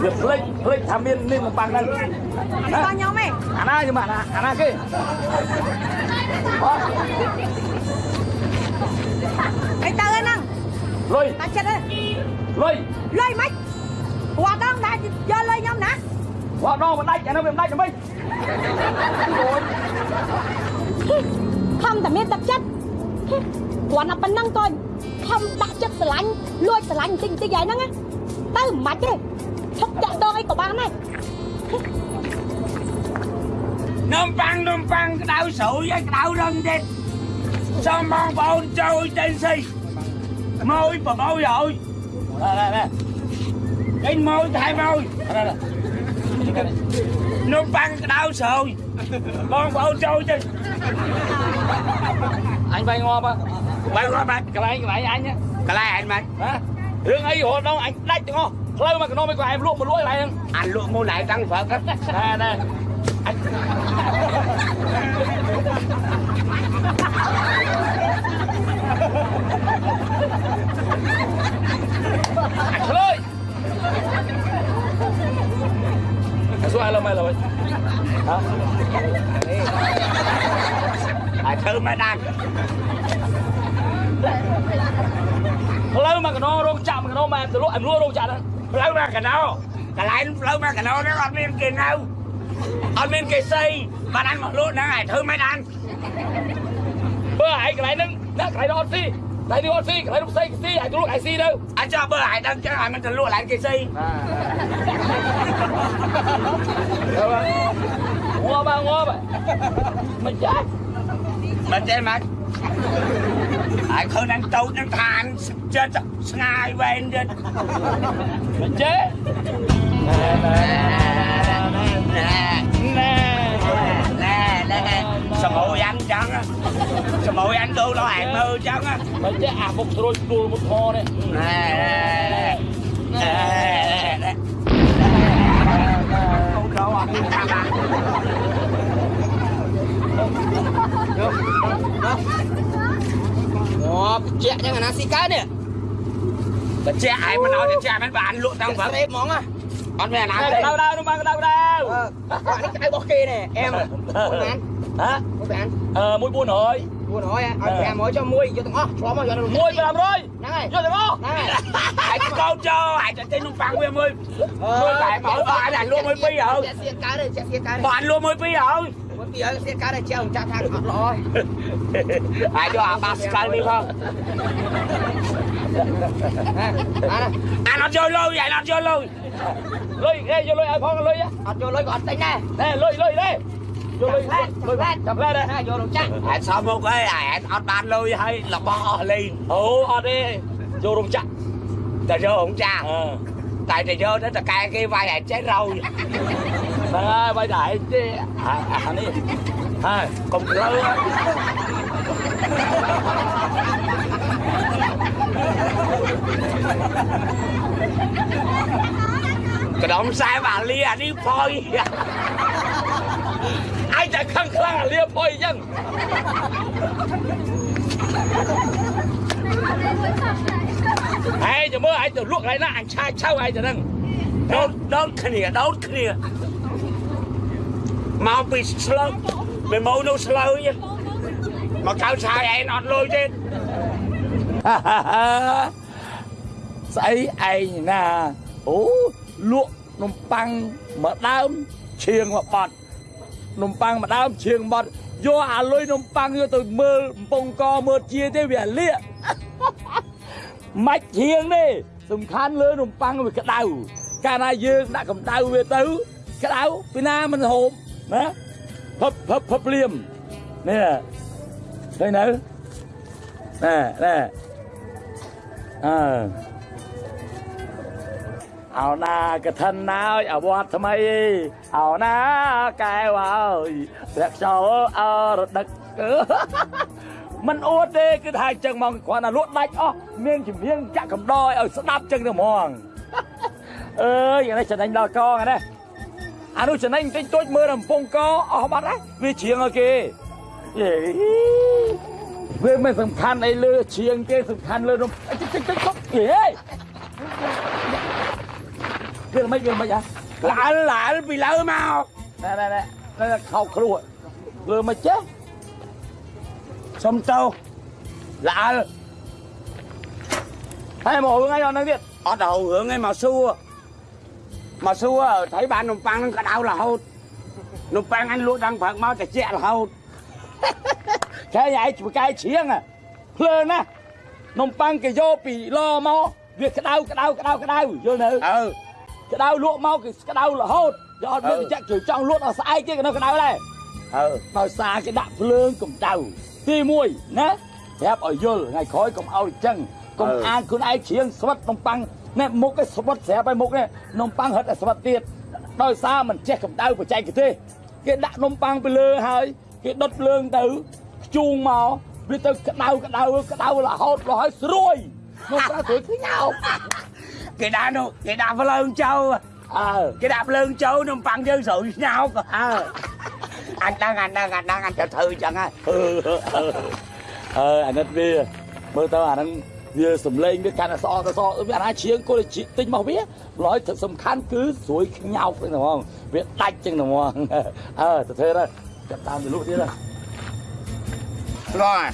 [SPEAKER 6] Việc lệnh, lệnh thảm biên nên một
[SPEAKER 7] bằng đây. Anh nhau mày Anh ai nhưng
[SPEAKER 6] mà anh ai kia. Anh ta lên năng Lôi.
[SPEAKER 7] Ta chết đấy Lôi. Lôi
[SPEAKER 6] mách. យ
[SPEAKER 7] កលុយខ្ញុំណា
[SPEAKER 6] វត្តដងមិនដាច់អានោះវាមិនដាច់ទេមិន
[SPEAKER 7] ខំតែមានទឹកចិត្តគាត់តែប៉ុណ្ណឹងក៏ខំដាក់ចិត្តស្រឡាញ់លួចស្រឡាញ់បន្តិចបន្តិចហើយហ្នឹងណាទៅមិនបាច់ទេឈប់តាក់ដងអីក៏បានដែរ
[SPEAKER 2] នំប៉័ងនំប៉័ងក្តៅស្រួយហើយក្តៅរឹងទៀតសូមបងប្អូនចូលទៅស៊ីម៉ួយប្រម៉ួយហើយ Lên môi thay môi. Nó băng đau
[SPEAKER 6] sồi. Con
[SPEAKER 2] bầu trôi chứ. Anh bay ngon không? Bay ngon bay. Cái bay, cái bay anh á
[SPEAKER 6] Cái này anh bay Hả? Đừng ấy
[SPEAKER 2] hồ đâu, anh đách cho
[SPEAKER 6] ngon. Lâu mà cái nồi của em luộc một lũi này
[SPEAKER 2] Anh anh luộc một lại trăng phở. Cắt
[SPEAKER 6] Nè nè Anh អសួ
[SPEAKER 2] រ
[SPEAKER 6] ឥឡូវមកឥឡូវហ៎
[SPEAKER 2] ហើយធ្វើមិនដាច់
[SPEAKER 6] ផ្លូវមកកណ្ដោរោងចក្រមកកណ្ដោមកទៅលក់អញលក់រោងចក្រហ្នឹង
[SPEAKER 2] ផ្លូវមកកណោកន្លែងផ្លូវមកកណោនេះអត់មានគេនៅអត់មានគេសីបានអញមកលក់ហ្នឹងហើយធ្វើមិនដាច់
[SPEAKER 6] បើឯងកន្លែងហ្នឹងណាកន្លែងនោះអត់ស៊ី Tại đi con si, lấy lúc xây si, hãy tôi lúc hãy si đâu? Anh cho bơ hãy đăng cho hãy mình thử
[SPEAKER 2] lụa lại cái kia si Ngô ba ngô ba. Mình chết. Mình chết mà. Ai khơi đang tấu đang than chết rồi. Snai
[SPEAKER 6] bên chết Mình chết. Nè nè nè nè
[SPEAKER 2] nè sa mỗi anh chẳng á? Sa mỗi anh đưa nó hàng mơ chẳng á? Mà chứ à một rồi đùa một ho đấy. Nè nè nè
[SPEAKER 6] không đâu anh
[SPEAKER 2] một chẹt nhưng
[SPEAKER 6] mà
[SPEAKER 2] nó xí cá nè bà chẹt ai mà nói thì chẹt mấy bạn luộc tăng vẫn ép món à. á con về làm đâu
[SPEAKER 6] đâu đâu đâu đâu. Đâu bạn cái bó kia nè em. Ờ. Nè hả mua ờ
[SPEAKER 2] mua buôn rồi buôn rồi ở nhà mới cho mua cho từng ó chó mà
[SPEAKER 4] cho nó mua làm rồi. Này vô từng ó hãy con cho.
[SPEAKER 2] Hãy cho tên luôn phăng với em ơi. Mua lại mở bạn là luôn mới pi rồi. bạn luôn mới pi rồi. Cái này
[SPEAKER 4] chơi chặt hàng thật rồi ai cho
[SPEAKER 2] à Pascal đi không? Anh ăn
[SPEAKER 6] chơi
[SPEAKER 2] lôi
[SPEAKER 6] vậy anh chơi lôi. Lôi nghe vô
[SPEAKER 4] lôi ai phong lôi á. Ăn chơi lôi còn tính nè. Nè lôi lôi đây នឹងហើយ
[SPEAKER 6] យកទាំងអស់
[SPEAKER 4] ហ្នឹងហើយ
[SPEAKER 2] ហើយកោចូលហើយទៅទិញនំប៉័ងវាមួយមួយតែមកបានអាលក់មួយពីរហើយ
[SPEAKER 4] ជាក់សៀកកើតទេជាក់សៀកកើតទេ
[SPEAKER 2] បានលក់មួយពីរហើយ
[SPEAKER 4] មួយពីរហើយសៀកកើតទេជាងចាក់ថាអត់ល្អហើយ
[SPEAKER 2] ហើយយកអាបាសកលនេះផង
[SPEAKER 4] អាណា
[SPEAKER 2] អានអត់យកលុយអានអត់យកលុយ
[SPEAKER 6] លុយឯងយកលុយឲ្យផងលុយ
[SPEAKER 4] អត់យកលុយក៏អត់ទិញដែរ
[SPEAKER 6] ណែលុយលុយទេយកលុយ
[SPEAKER 4] ផ្លែត
[SPEAKER 6] លុយ
[SPEAKER 4] ផ្លែត
[SPEAKER 6] ចាប់ផ្លែដែរ
[SPEAKER 4] ណាយករោងចក្រ
[SPEAKER 2] ហើយសំមុខអីអានអត់បានលុយហើយរបស់អស់លេង
[SPEAKER 6] អូអត់ទេយករោងចក្រ
[SPEAKER 2] តែយកអង្គចា
[SPEAKER 6] អឺ
[SPEAKER 2] តែតែយកទៅតកែគេវាយឲ្យចេះរោយ
[SPEAKER 6] ហ្នឹងហើយបាយតែឯងទេអាអានេះហើយកុំក្លើហ៎
[SPEAKER 2] កដុំខ្សែបាលីអានេះផយ
[SPEAKER 6] ឯងតែខឹងខ្លាំងអាលៀផុយអញ្ចឹងហេចាំមើលឯងទៅលក់កន្លែងណាអញឆាយឆៅឯងទៅហ្នឹង
[SPEAKER 2] ដោតដោតគ្នាដោតគ្នាមកពីស្លឹកពីមកនៅស្លើយមកកៅឆាយឯងអត់លុយទេ
[SPEAKER 6] ស្អីឯងណាអូលក់នំប៉័ងមួយដើមឈៀងមួយបត់ នំប៉័ងមួយដើមឈៀងមួយបត់យកអាលុយនំប៉័ងយកទៅមើលកំពង់កមើលជាទេវាលាកមិនឈៀងទេសំខាន់លើនំប៉័ងវាក្តៅកាលណាយើងដាក់កម្ដៅវាទៅក្តៅពីណាមិនហូបណាភឹបភឹបភឹបភ្លាមនេះឃើញនៅណែណែអើ អោណាកឋិនណាយអវត្តថ្មីអោណាកែវអើយព្រះខ្យល់អរដឹកមិនអួតទេគឺថាអញ្ចឹងហ្មងគ្រាន់តែលក់ដាច់អស់មានជំនាញចាក់កំដរឲ្យស្ដាប់អញ្ចឹងទៅហ្មងអើយអានេះចំណេញដល់កងអានេះអានោះចំណេញតិចតួចមើលតែកំពង់កអស់បាត់ហើយវាជ្រៀងឲ្យគេយេវាមិនសំខាន់អីលើជ្រៀងទេសំខាន់លើនំអីតិចតិចតិចតិចយេ វាមិនវាមិនអា
[SPEAKER 2] ឡាល់ឡាល់ពីលើមក
[SPEAKER 6] ណែណែណែណែខោគ្រួលើមិនចេះ
[SPEAKER 2] សុំទៅឡាល់
[SPEAKER 6] ហើយមករឿងអីអត់ហ្នឹងទៀត
[SPEAKER 2] អត់ដល់រឿងឯងមកសួរមកសួរthấyបាននំប៉័ងនឹងក្តៅរហូតនំប៉័ងអញលក់ដល់ព្រឹកមកតែជាក់រហូត
[SPEAKER 6] ចែឯងបកែជ្រៀងភ្លើណាស់នំប៉័ងគេយកពីឡមកវាក្តៅក្តៅក្តៅក្តៅយល់នៅ
[SPEAKER 2] អើ
[SPEAKER 6] ក្តៅលក់មកគឺក្តៅរហូតយកអត់មាន
[SPEAKER 2] អឺ
[SPEAKER 6] បច្ចៈជួយចង់លក់ដល់ស្អែកទៀតក៏នៅក្តៅដែរ
[SPEAKER 2] អើ
[SPEAKER 6] ដោយសារគេដាក់ភ្លើងកម្ដៅទី1ណាប្រាប់ឲ្យយល់ថ្ងៃក្រោយកុំឲ្យអញ្ចឹងកុំអានខ្លួនឯងជ្រៀងស្វិតនំប៉័ងណែមុខឯស្វិតស្រាប់ឲ្យមុខនេះនំប៉័ងហិតតែស្វិតទៀតដោយសារមិនចេះកម្ដៅបច្ចេកទេសគេដាក់នំប៉័ងទៅលើហើយគេដុតភ្លើងទៅខ្ជូងមកវាទៅក្តៅក្តៅក្តៅរហូតរហូតស្រួយនំប៉័ងស្រួយខ្ញោក
[SPEAKER 2] គេដាក់នោះគេដាក់ភ្លើងចូល
[SPEAKER 6] អើ
[SPEAKER 2] គេដាក់ភ្លើងចូលនំប៉័ងយើងស្រួយស្ញោក
[SPEAKER 6] អើ
[SPEAKER 2] អញដឹងអញដឹងអញដឹងអញទៅធ្វើអញ្ចឹងហើយ
[SPEAKER 6] អឺអឺអឺអាណិតវាមើលទៅអាហ្នឹងវាសំឡេងវាកាន់តែស្អកទៅស្អកវាអាណាជ្រៀងគល់ទិញមកវាម្ល៉េះទឹកសំខាន់គឺស្រួយខ្ញោកហ្នឹងហ្មងវាដាច់ចឹងហ្មងអើទៅធ្វើទៅចាប់តាមទៅលក់ទៀតណា
[SPEAKER 2] ស្គាល់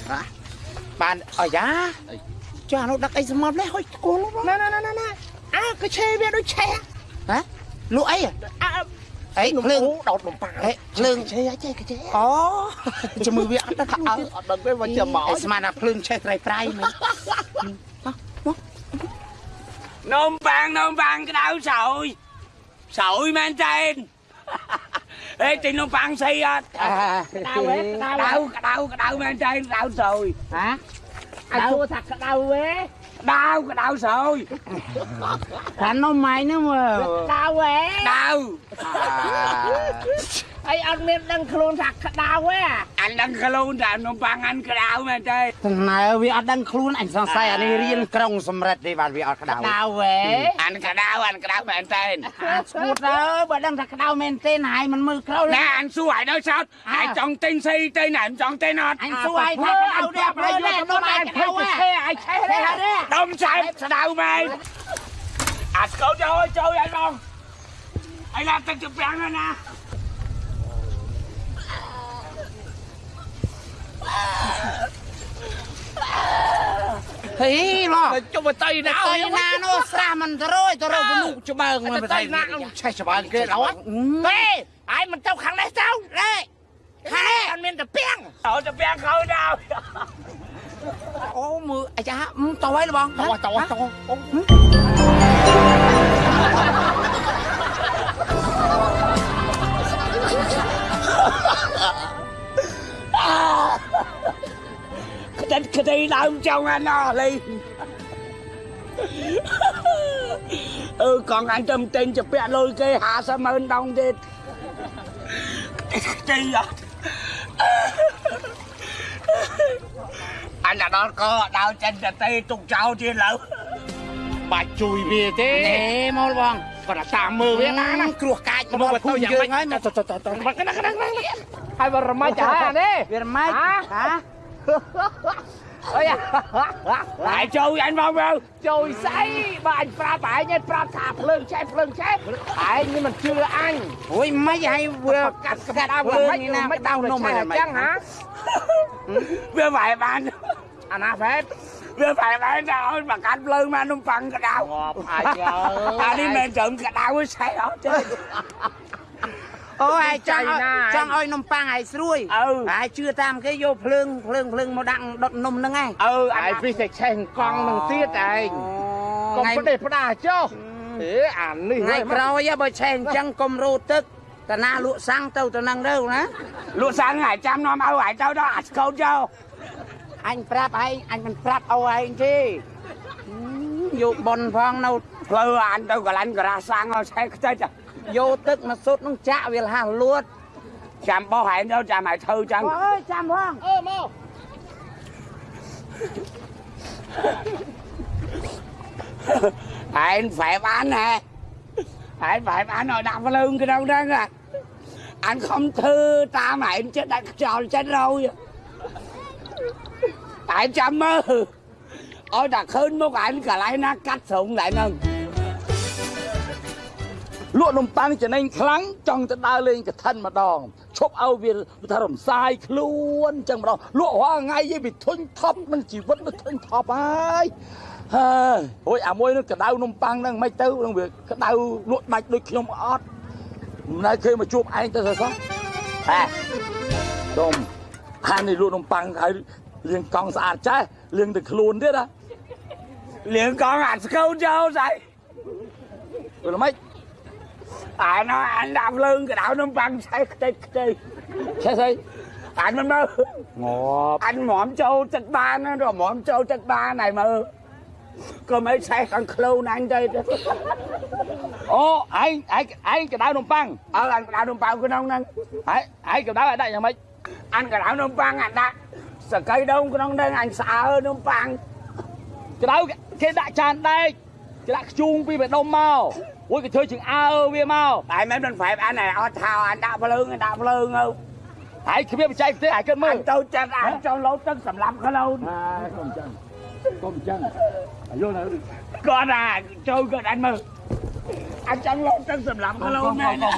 [SPEAKER 2] បានអាយ៉ាចុះអានោះដឹកអីសម្បនេះហុយគល់ណាណាណាណា អើក៏ឆេវាដូចឆេហ៎លក់អីអើអីភ្លើងដោតនំប៉័ងអីភ្លើងឆេអីចេះក៏ឆេអូជំនួយវាអត់ដឹងអើអត់ដឹងទេមកចាំមកស្មានថាភ្លើងឆេត្រៃត្រៃនេះនំប៉័ងនំប៉័ងក្តៅស្រួយស្រួយមែនទេអេទិញនំប៉័ងស្អីអត់
[SPEAKER 3] ក្តៅហ៎ក្តៅ
[SPEAKER 2] ក្តៅក្តៅក្តៅមែនទេក្តៅស្រួយ
[SPEAKER 3] ហ៎អញសួរថាក្តៅហ៎ đau cái đau rồi. Thành nó mày nữa mà ừ. đau quá.
[SPEAKER 2] Đau. À.
[SPEAKER 3] អីអត់មានដឹងខ្លួនថាក្តៅហ៎
[SPEAKER 2] អញដឹងខ្លួនតែនំប៉័ងអញក្តៅមែនទេ
[SPEAKER 3] ណែវាអត់ដឹងខ្លួនអញសង្ស័យអានេះរៀនក្រុងសម្រិតទេបាទវាអត់ក្តៅក្តៅហ៎
[SPEAKER 2] អញក្តៅអញក្តៅមែនទេ
[SPEAKER 3] អាឈួតទៅបើដឹងថាក្តៅមែនទេហើយមិនមើលក្រោយ
[SPEAKER 2] ណែអញសួរឲ្យដល់សោតហើយចង់ទិញស្អីទៅណែមិនចង់ទិញអត់
[SPEAKER 3] អញសួរឲ្យថាក្តៅទេបើយកទៅនំអញក្តៅហ៎
[SPEAKER 2] ឆេឲ្យឆេដុំឆែស្ដៅមែនអាស្កោចូលឲ្យចូលឲ្យបងឲ្យឡាទឹកទៅប្រាំងណា
[SPEAKER 3] ហីឡោះ
[SPEAKER 2] ចុះមកតៃណា
[SPEAKER 3] ទៅណានោះស្រះមិនទៅរួយទៅរកមនុស្សច្បើងមិន
[SPEAKER 2] តៃ
[SPEAKER 3] ទៅ
[SPEAKER 2] ណាឆេច្បើងគេដល់
[SPEAKER 3] ហេអាយមិនទៅខាងនេះទៅរេហេអត់មានតែពាំង
[SPEAKER 2] ទៅទៅប្រាំងខោដល់
[SPEAKER 3] អូមើលអាចាតទៅហើយបង
[SPEAKER 2] តោះតោះតោះ ក្តិតក្តីដើមចង់អាណោះលេអឺកងអញទៅទិញជាពាក់លុយគេ50ម៉ឺនដងទៀតទីអត់អញដល់ក៏ដល់ចិនទៅទេទុកចោលទៀតលើ
[SPEAKER 6] បាច់ជួយវាទេ
[SPEAKER 3] ណែមកបង
[SPEAKER 6] គាត់ថាតាមមើលវាណាណា
[SPEAKER 3] គ្រោះកាច
[SPEAKER 6] មក
[SPEAKER 3] មក
[SPEAKER 6] ទៅ
[SPEAKER 3] ភូមិ
[SPEAKER 6] យ៉ាង
[SPEAKER 3] យើង
[SPEAKER 6] ម៉េច
[SPEAKER 3] ហើយមក
[SPEAKER 6] ទៅទៅទៅទៅមកកណ្ដាស់កណ្ដាស់កណ្ដាស់ហើយបរមាច់ចានេះ
[SPEAKER 3] វាម៉េចហ៎
[SPEAKER 6] អី
[SPEAKER 2] ហើយចូលអញមកមើល
[SPEAKER 6] ជួយស្អីបើអញប្រាប់ឯងឯងប្រាប់ថាភ្លើងឆេះភ្លើងឆេះឯងនេះមិនជឿអញ
[SPEAKER 3] អូយមិនឲ្យវាកាត់កាត់
[SPEAKER 6] ដល់
[SPEAKER 3] ភ្លើង
[SPEAKER 6] មិន
[SPEAKER 3] នេះណា
[SPEAKER 6] មិន
[SPEAKER 3] ដោ
[SPEAKER 6] ដោ
[SPEAKER 3] ន
[SPEAKER 6] ន
[SPEAKER 3] នំំហើយ
[SPEAKER 6] អញ្ចឹងហ៎
[SPEAKER 2] វាវាយបាន
[SPEAKER 6] អាណាហ្វេត
[SPEAKER 2] វាវាយបានទៅឲ្យមកកាត់ភ្លើងមកនំប៉័ងកដៅ
[SPEAKER 6] ងាប់អាចអ
[SPEAKER 2] អានេះមិនត្រឹមកដៅឆេះអត់ទេ
[SPEAKER 3] អូយចង់ឲ្យចង់ឲ្យនំប៉័ងឲ្យស្រួយ
[SPEAKER 2] អឺ
[SPEAKER 3] ហើយជឿតាមគេយកភ្លើងភ្លើងភ្លើងមកដាក់ដុតនំហ្នឹងឯង
[SPEAKER 2] អឺ
[SPEAKER 6] ឯ
[SPEAKER 2] អាយ
[SPEAKER 6] ងពីតែឆេះកង់នឹងទៀតឯងកុំ
[SPEAKER 3] ថ្ងៃ
[SPEAKER 6] ប្រទេសផ្ដាចុះអេអានេះ
[SPEAKER 3] ថ្ងៃក្រោយបើឆេះអញ្ចឹងកុំរោទឹកតាណាលក់សាំងទៅទៅនឹងទៅណា
[SPEAKER 2] លក់សាំងហើយចាំនាំឲ្យហើយទៅដល់អាស្កូតចូល
[SPEAKER 3] អញប្រាប់ឯងអញមិនប្រាប់អូឯងទេយកប៉ុនផងនៅ
[SPEAKER 2] ផ្លូវអានទៅកន្លែងការ៉ាសាំងឲ្យឆេះខ្ទេច
[SPEAKER 3] យកទឹកមកសុទ្ធនឹងចាក់វាលះលួត
[SPEAKER 2] ចាំបោះហើយទៅចាំឲ្យធ្វើចឹង
[SPEAKER 3] អើយចាំផង
[SPEAKER 6] អឺមក
[SPEAKER 2] ឯងហ្វែបានហ៎ឯងហ្វែបានឲ្យដាក់ភ្លើងក្នុងហ្នឹងអានខំធ្វើតាមឯងចិត្តដាក់ខ្យល់ចិត្តរយឯងចាំមើលឲ្យតែឃើញមុខឯងកន្លែងណាកាត់ស្រងដែរហ្នឹង
[SPEAKER 6] លក់នំប៉័ងចំណេញខ្លាំងចង់ទៅដើរលេងកឋិនម្ដងឈប់ឲ្យវាថារំសាយខ្លួនចឹងម្ដងលក់រាល់ថ្ងៃយីវាធុញថប់នឹងជីវិតវាធុញថប់ហើយហើយអូយអាមួយនឹងកដៅនំប៉័ងហ្នឹងមិនទៅនឹងវាកដៅលក់ដាច់ដូចខ្ញុំអត់មិនដែលឃើញមកជួបឯងទៅសោះហេដុំអានេះលក់នំប៉័ងហើយលាងកង់ស្អាតចេះលាងទៅខ្លួនទៀតណា
[SPEAKER 2] លៀងកងអាស្កូតចូលស្អី
[SPEAKER 6] វាល្មិច
[SPEAKER 2] អានអានដាក់ភ្លើងកដៅនំប៉័ងឆេះខ្ទេចខ្ទេច
[SPEAKER 6] ឆេះស្អី
[SPEAKER 2] អានមិនមើល
[SPEAKER 6] ងាប់
[SPEAKER 2] អញហ្មមចូ លចិត្តបានណាហ្មមចូលចិត្តបានហើយមើលក៏មិនឆេះខាងខ្លួនអញទៅ
[SPEAKER 6] អូឯងឯងឯងកដៅនំប៉័ង
[SPEAKER 2] អើអញកដៅនំប៉័ងក្នុងហ្នឹង
[SPEAKER 6] ហើយឯងកដៅឲ្យដាក់យ៉ាងម៉េច
[SPEAKER 2] អញកដៅនំប៉័ងអាដាក់សកៃដងក្នុងហ្នឹងអ ញស្អើនំប៉័ង
[SPEAKER 6] កដៅគេដាក់ចានដែកគេដាក់ខ្ជូងពីបេះដូងមកអូយគេធ្វើជាងអើវាមក
[SPEAKER 2] តែមិនមិនប្រែបអញអត់ថាអញដាក់ភ្លើងដាក់ភ្លើងទៅ
[SPEAKER 6] ហើយគ្មានបច្ចេកទេសឲ្យគិតមើ
[SPEAKER 2] អ
[SPEAKER 6] ល
[SPEAKER 2] ញទៅចិត្តអញចូលលោតទឹកសម្រាប់ខ្លួន
[SPEAKER 6] ហើយកុំចឹងកុំចឹងអាយល់នៅ
[SPEAKER 2] គាត់ថាចូលគាត់អញមើលអញចង់លោតទឹកសម្រាប់ខ្លួនមែនណា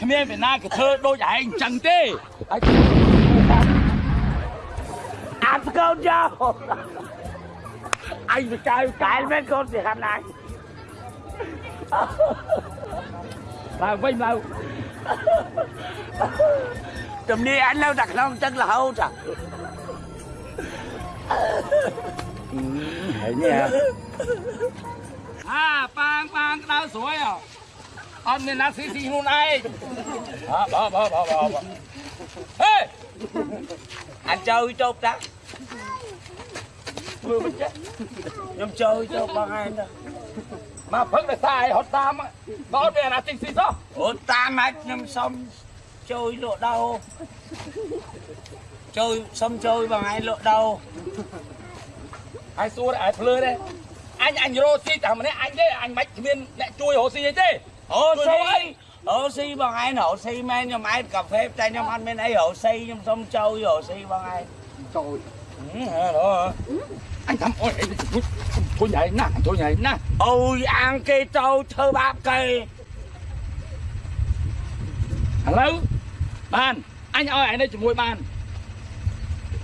[SPEAKER 6] គ្មានពីណាគេធ្វើដូចឯងចឹងទេហើយ
[SPEAKER 2] អាស្កូតចូលអញទៅចៅកែលមែនគាត់សិហាប់ណាស់
[SPEAKER 6] ឡើងវិញឡើង
[SPEAKER 2] ទំនីអញនៅតែក្នុងទឹករហូតចា
[SPEAKER 6] ហើយនេះអា vào vinh vào. Tùm đi anh lâu đặt non chân là hâu trời ừ, hãy nha. À bang bang đau suối à. Ông nên nát xí xí
[SPEAKER 2] luôn ai. À bỏ bỏ bỏ
[SPEAKER 6] bỏ bỏ. Anh chơi chốt
[SPEAKER 2] đó. Mưa mình chết. Nhóm chơi cho bằng anh đó.
[SPEAKER 6] មកផឹកដោយសារឯងហត់តាមបើអត់មានអាណាទិញស៊ីសោះ
[SPEAKER 2] អូតាមម៉េចខ្ញុំសុំជួយលក់ដូរជួយសុំជួយបងឯងលក់ដូរ
[SPEAKER 6] ហើយសួរឯងភ្លើដែរអញអញរោស៊ីតែម្នាក់អញទេអញមិនគ្មានអ្នកជួយរោស៊ីអីទេ
[SPEAKER 2] អូ
[SPEAKER 6] ជួយ
[SPEAKER 2] ស៊ី
[SPEAKER 6] អី
[SPEAKER 2] អូស៊ីបងឯងរកស៊ីមែនខ្ញុំឯងកាហ្វេតែខ្ញុំអត់មានអីរកស៊ីខ្ញុំសុំជួយរកស៊ីបងឯង
[SPEAKER 6] ចូលហ៎ đó anh thầm ôi thôi thôi nhảy nè thôi nhảy nè
[SPEAKER 2] អូយអាងគេទៅធ្វើបាបគេ
[SPEAKER 6] ឥឡូវបានអញឲ្យឯនេះជាមួយបាន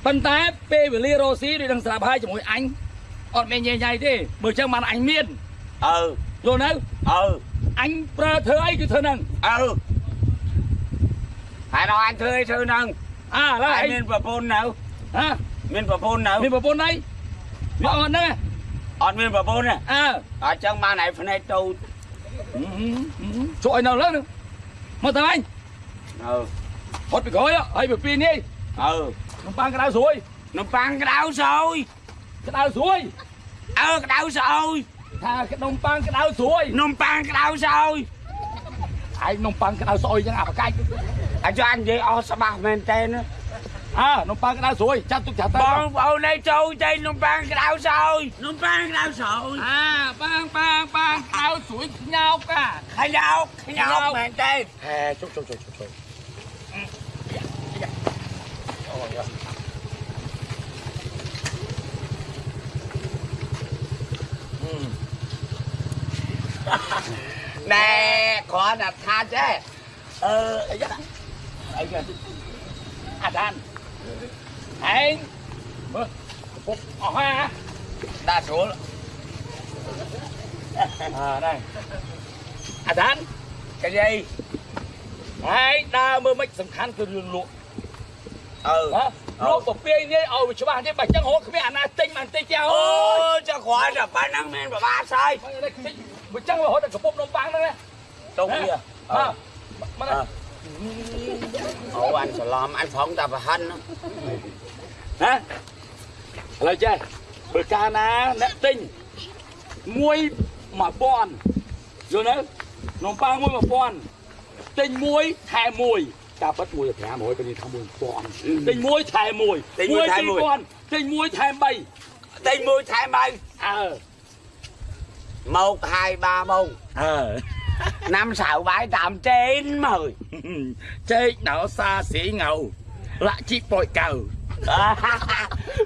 [SPEAKER 6] ប៉ុន្តែពេលវេលារស់ស៊ីដូចនឹងស្រាប់ហើយជាមួយអញអត់មានញ៉ៃញ៉ៃទេបើចឹងបានអញមាន
[SPEAKER 2] អឺ
[SPEAKER 6] យល់នៅ
[SPEAKER 2] អឺ
[SPEAKER 6] អញប្រើធ្វើអីគឺធ្វើហ្នឹង
[SPEAKER 2] អឺហើយដល់អញធ្វើអីធ្វើហ្នឹង
[SPEAKER 6] អើឥឡូវ
[SPEAKER 2] ហើយ
[SPEAKER 6] អញ
[SPEAKER 2] មានប្រពន្ធនៅ
[SPEAKER 6] ហ៎
[SPEAKER 2] មានប្រពន្ធនៅ
[SPEAKER 6] មានប្រពន្ធអី វាអត់ហ្នឹង
[SPEAKER 2] អត់មានប្រពន្ធទេ
[SPEAKER 6] អើ
[SPEAKER 2] អញ្ចឹងបានឯភ្នែកទៅ
[SPEAKER 6] ជួយឲ្យនៅលើហ្នឹងមកទៅអញ
[SPEAKER 2] អឺ
[SPEAKER 6] ហត់ពីក្រោយហើយពីពីនេះ
[SPEAKER 2] អឺ
[SPEAKER 6] នំប៉័ងក្តៅស្រួយ
[SPEAKER 2] នំប៉័ងក្តៅស្អុយ
[SPEAKER 6] ក្តៅស្រួយ
[SPEAKER 2] អើក្តៅស្អុយ
[SPEAKER 6] អថានំប៉័ងក្តៅស្រួយ
[SPEAKER 2] នំប៉័ងក្តៅសោយ
[SPEAKER 6] ឯងនំប៉័ងក្តៅស្អុយចឹងអាប្រកាច់
[SPEAKER 2] អាចចង់និយាយអស់ច្បាស់មែនតើណា
[SPEAKER 6] អើនំប៉័ងក្តៅស្រួយចាត់ទុកចាត់ទៅ
[SPEAKER 2] បងប្អូនឯងចូលចេញនំប៉័ងក្តៅសោយនំប៉័ងក្តៅសោយ
[SPEAKER 6] អាប៉ាងប៉ាងប៉ាងក្តៅស្រួយខ្ញោកអា
[SPEAKER 2] ខ្ញោកខ្ញោកមែនតើ
[SPEAKER 6] ហែជុកជុកជុកជុកជុកỪ.
[SPEAKER 2] ណែគ្រាន់តែថាចេះ
[SPEAKER 6] អឺអីយ៉ាអីយ៉ាអាដាន ឯងមើលពុកអស់ហើយហ៎
[SPEAKER 2] ដាក់ស្រួល
[SPEAKER 6] អើđâyអាដាន
[SPEAKER 2] cái gì
[SPEAKER 6] ហើយដើរមើលមិនសំខាន់គឺរឿងលក់
[SPEAKER 2] ừ
[SPEAKER 6] ហ៎លក់ពពាយនេះឲ្យវាច្បាស់ទេបើចឹងរកគ្មានអាណាទិញបានតិចចោល
[SPEAKER 2] ô cho khoai là phải năng men và ba sai
[SPEAKER 6] បើចឹងរហូតដល់កពុកនំប៉័ងហ្នឹងណា
[SPEAKER 2] đúng kia
[SPEAKER 6] អើមក
[SPEAKER 2] Ờ. ồ anh sờ lom anh phóng ta phải hân
[SPEAKER 6] ណាឥឡូវចេះបើកាលណាអ្នកទិញមួយ1000យល់ទេនំប៉័ងមួយ1000ទិញមួយថែមួយការប៉ិតមួយ500ពេលនេះថា1000ទិញមួយថែមួយ
[SPEAKER 2] ទិញមួយថែមួយ
[SPEAKER 6] 2000ទិញមួយថែ3
[SPEAKER 2] tay mui thay bay
[SPEAKER 6] អើ
[SPEAKER 2] một hai ba mông
[SPEAKER 6] អើ
[SPEAKER 2] năm sáu bãi tạm trên mời
[SPEAKER 6] ចេកដោសាស្រីងៅលា năm sáu bảy tám trên mười trên đó xa xỉ ngầu. Lại
[SPEAKER 2] chỉ
[SPEAKER 6] bội cầu.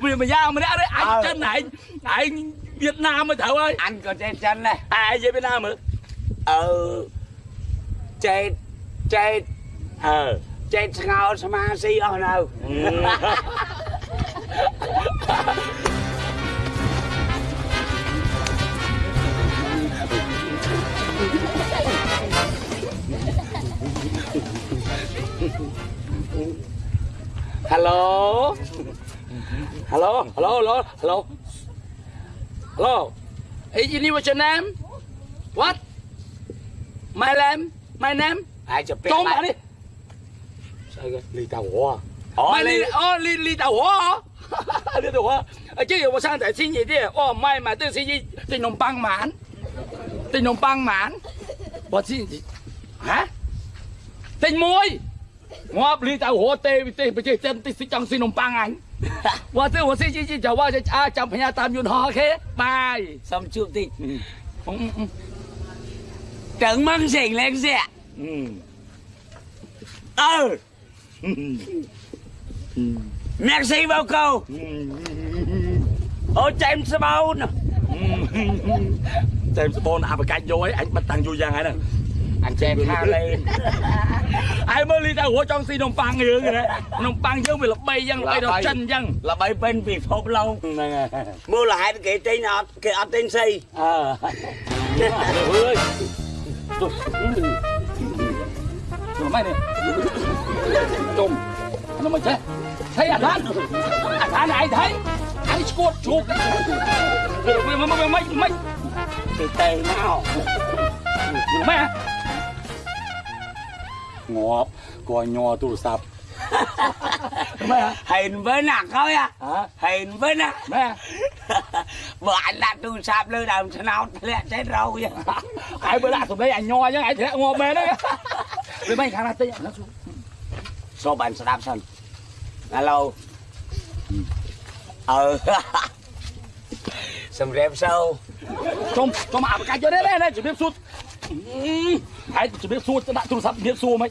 [SPEAKER 6] Mình mà giao mình đấy anh ờ. chân này anh Việt Nam mà thầu ơi.
[SPEAKER 2] Anh còn trên chân này.
[SPEAKER 6] À về Việt Nam mà
[SPEAKER 2] ờ. Trên trên
[SPEAKER 6] ờ
[SPEAKER 2] trên ngao sama si ở đâu
[SPEAKER 6] hello? Hello? Hello? Hello? Hello? Hello? Is you need what's your name? What? My name? My name?
[SPEAKER 2] Ai chụp
[SPEAKER 6] trốn
[SPEAKER 2] bạn
[SPEAKER 6] đi. Sao cái li tàu hoa
[SPEAKER 2] Oh,
[SPEAKER 6] li, oh li, li tàu hoa Li tàu hoa ờ, chứ giờ sang tại xin gì đi oh mày mà tôi xin gì tình nồng băng mãn tình nồng băng mãn bọn xin gì hả? Tình môi! ងាប់លីតៅរត់ទេវិទេសប្រជាជនទីស៊ីចង់ស៊ីនំប៉័ងអញបើទៅស៊ីជីជីចៅវ៉ាចាំផ្ញើតាមយន្តហោះគេ
[SPEAKER 2] បាយសុំ
[SPEAKER 6] ជួបតិច
[SPEAKER 2] tưởng măng sỉnh lên xe ừ,
[SPEAKER 6] ờ.
[SPEAKER 2] Merci
[SPEAKER 6] bao câu.
[SPEAKER 2] Ô james bond.
[SPEAKER 6] James bond à mà canh vô ấy anh bắt tăng vô giang ấy nè.
[SPEAKER 2] ăn chè tha lên
[SPEAKER 6] ai mới ly ta hủa trong xì nồng băng dương rồi đấy nồng băng dương vì là bay dân là bay đọc chân dân
[SPEAKER 2] là bay bên vì phốp lâu mua lại cái tên ọt cái ọt tên
[SPEAKER 6] xì ờ ơi rồi mày này chùm nó mà chết thấy à than à than này thấy anh squat chuột mày mày mày mày mày
[SPEAKER 2] cái tay nào
[SPEAKER 6] mày ngọt coi nho tôi sập
[SPEAKER 2] hình với nặng thôi à. Hình với nặng bữa anh đã tôi sập lư đầm sao lẹ chết râu vậy?
[SPEAKER 6] Ai bữa lại tụi đây anh chứ ai thì ngọt mê đấy. Rồi mấy thằng là tây nó xuống.
[SPEAKER 2] Số bạn sẽ đáp sân. Ờ ừ. ừ. sầm rèm sâu.
[SPEAKER 6] Trong trong ảo cá cho đấy đấy đấy chỉ biết anh chỉ biết xua đã tôi sắp biết xua mấy.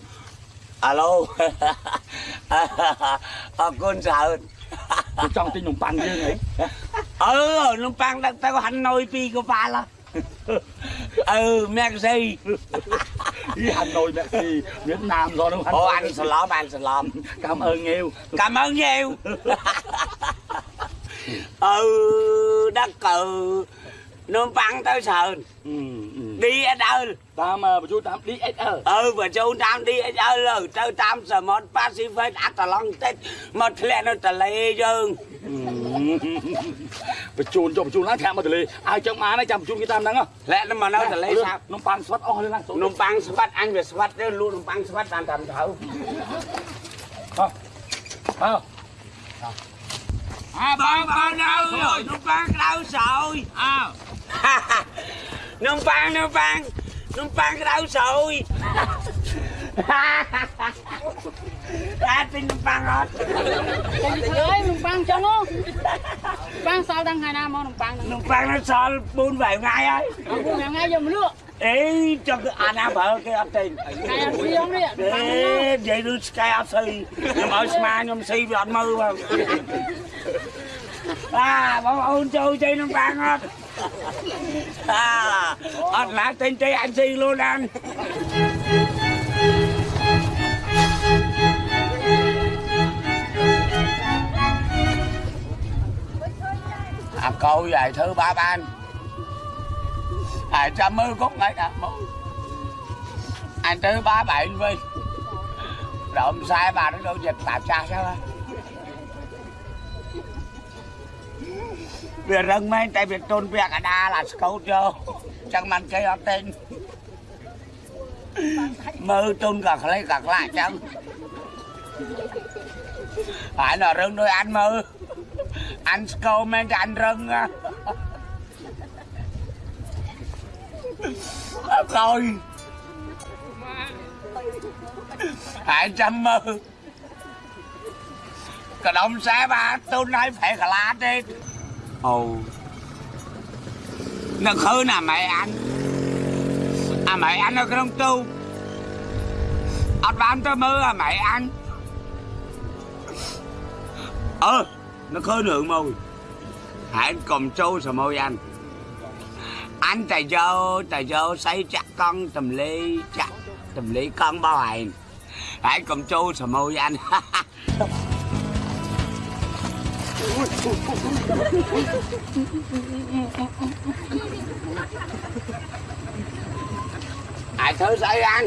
[SPEAKER 2] Alo. Ờ, à, con sợ.
[SPEAKER 6] Tôi trong tin nồng băng chứ này
[SPEAKER 2] ừ nồng băng đang tao hành nồi pi của ba là ừ merci
[SPEAKER 6] đi hà nội merci việt nam rồi đúng không
[SPEAKER 2] ô anh xin lỗi anh xin lỗi
[SPEAKER 6] cảm ơn nhiều.
[SPEAKER 2] Cảm ơn nhiều. Ừ đất cờ nó băng tới sờn
[SPEAKER 6] អឺ
[SPEAKER 2] đi ở đâu
[SPEAKER 6] តាមបញ្ជូនតាម DSL
[SPEAKER 2] ừ và chú tam đi ở đâu rồi tới tam giờ một pacific ắt là long tết một lẹ nó tờ lê dương
[SPEAKER 6] បញ្ជូនចុះបញ្ជូនឡើងធាក់មកទលេឲ្យចឹងបានហើយចាំបញ្ជូនគេតាមហ្នឹង
[SPEAKER 2] lẹ nó mà nó tờ lê sao
[SPEAKER 6] នំប៉័ងស្វិតអស់ហើយណា
[SPEAKER 2] nông băng svat anh về svat đó luôn nông băng svat đang tầm thấu
[SPEAKER 6] អើ
[SPEAKER 2] à băng băng đâu rồi nông băng đâu rồi
[SPEAKER 6] អើ
[SPEAKER 2] នំប៉័ងនំប៉័ងនំប៉័ងក្តៅស្រួយអាចទិញនំប៉័ងអត់
[SPEAKER 8] អើយនំប៉័ងចឹងហ៎ប៉័ងសល់តាំងថ្ងៃណាមកនំប៉័ងហ្នឹង
[SPEAKER 2] នំប៉័ងនៅសល់4 5ថ្ងៃហើយ
[SPEAKER 8] អត់មួយថ្ងៃយកមកលក់
[SPEAKER 2] អេចង់អាណាបើគេអត់ទិញ
[SPEAKER 8] ថ្ងៃអត់ស្ទៀងនេះ
[SPEAKER 2] អេនិយាយឬស្កែអត់ស្អីខ្ញុំឲ្យស្មាខ្ញុំស៊ីវាអត់មើលបង អាបងប្អូនចូលជ័យនំប៉័ងអត់អាអត់ណាទិញទេអញស៊ីខ្លួនអានអាកោយឲ្យធ្វើបាបអានហើយចាំមើលគុកថ្ងៃណាមកអញទៅបាបឯងវិញដើមខ្សែបាទដូចចិត្តតាចាស់ចឹងហ៎ វារឹងមែនតែវាទុនវាកដាលអាស្កូតយកចឹងមិនគេអត់ទិញមើលទុនក៏ខ្លីក៏ខ្លាចចឹងហើយនៅរឹងដូចអានមើលអានស្កោមែនតែអានរឹងហ៎អត់ក្រោយហើយចាំមើលកដុំខ្សែបាទទុនឲ្យប្រែកលាទេ ồ. Nó khứ là mày anh. À mày anh ở trong tu. Anh bán tới mơ à mày anh. Ơ, nó khứ lượng mồi hãy cầm trâu sờ môi anh. Anh, tài vô tài vô, xây chắc con tầm ly chắc tầm ly con bao hành hãy cầm trâu sờ môi anh. យកស្អីចាក់កង់ទម្លេចាក់ទម្លេកង់បោឯងហើយកុំចូលសមួយអាន ai thứ xây ăn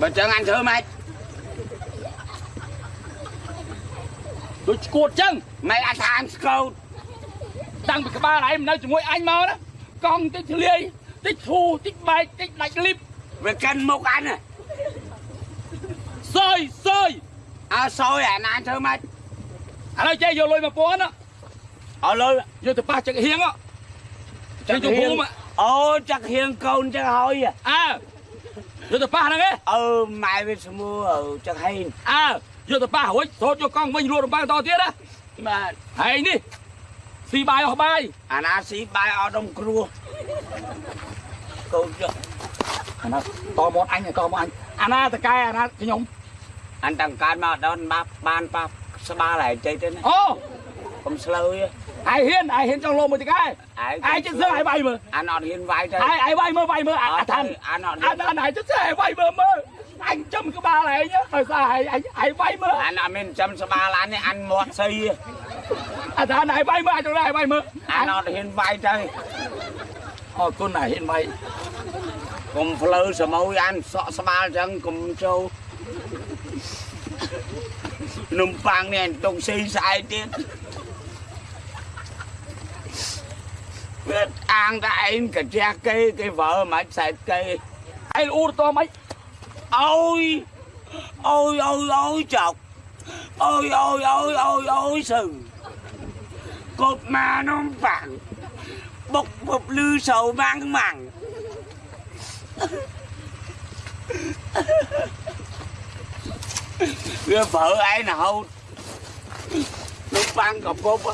[SPEAKER 2] bên chân anh thử mày
[SPEAKER 6] ដូចឈួតចឹង
[SPEAKER 2] mày ăn than câu
[SPEAKER 6] តាំងពីក្បាលឯងមិននៅជាមួយអញមកណាកង់តិចធ្លាយតិចធូរតិចបែកតិចដាច់លីប
[SPEAKER 2] về cân một anh à
[SPEAKER 6] សយសយ
[SPEAKER 2] à xôi à anh thử mày
[SPEAKER 6] ឥឡូវចេះយកលុយ1000ណា
[SPEAKER 2] ở lôi
[SPEAKER 6] យកទៅប៉ះចឹកហៀងហ៎ចឹងយកភូមិ
[SPEAKER 2] ô chắc hiền côn chắc hôi à
[SPEAKER 6] អើយកទៅប៉ះហ្នឹងឯង
[SPEAKER 2] ừ mày về mua ở chắc hiền
[SPEAKER 6] អើយកទៅប៉ះរួចសូត្រយកកង់វិញរត់រំបាំងតទៀតណា
[SPEAKER 2] mà
[SPEAKER 6] ហើយនេះស៊ីបាយអស់បាយ
[SPEAKER 2] anh à xí bài ở đông cua câu chưa
[SPEAKER 6] អាណាតមកអញតមកអញអាណាតកែអាណាខ្ញុំ
[SPEAKER 2] anh tăng can mà đón bắp ban bắp ba lại chơi thế này
[SPEAKER 6] អូ
[SPEAKER 2] không slơi
[SPEAKER 6] ឯហ៊ានឯហ៊ានចង់លោមួយតកែ
[SPEAKER 2] ai
[SPEAKER 6] ឯចិត្តសើឯបាយមើល
[SPEAKER 2] anh ọt hiền vai chơi
[SPEAKER 6] ឯឯបាយមើលបាយមើលអាថាន
[SPEAKER 2] anh ọt
[SPEAKER 6] អា
[SPEAKER 2] hiền
[SPEAKER 6] ណាណៃចិត្តសើឯបាយមើលមើលអញចំក្បាលឯងហើយស្អាឯងឯបាយមើល
[SPEAKER 2] anh ở bên chăm sa ba lan này ăn mọt xây
[SPEAKER 6] អាថានឯបាយមើលអាចទៅឯបាយមើល
[SPEAKER 2] anh ọt hiền vai chơi
[SPEAKER 6] អរគុណឯហ៊ានបាយ
[SPEAKER 2] cùng phơi sờ môi ăn sọ sa ba chân cùng châu nung pang này tung xì sai ទៀត biết ăn ta anh cả cha cây cái vợ mà xài cây
[SPEAKER 6] ឯងអ៊ូតតមិន
[SPEAKER 2] ôi ôi ôi ôi chọc ôi ôi ôi ôi ôi sừng cột mà nó phẳng bốc bụp lư sầu mang mặn Cái vợ ai nào nó ban cọc cốt á.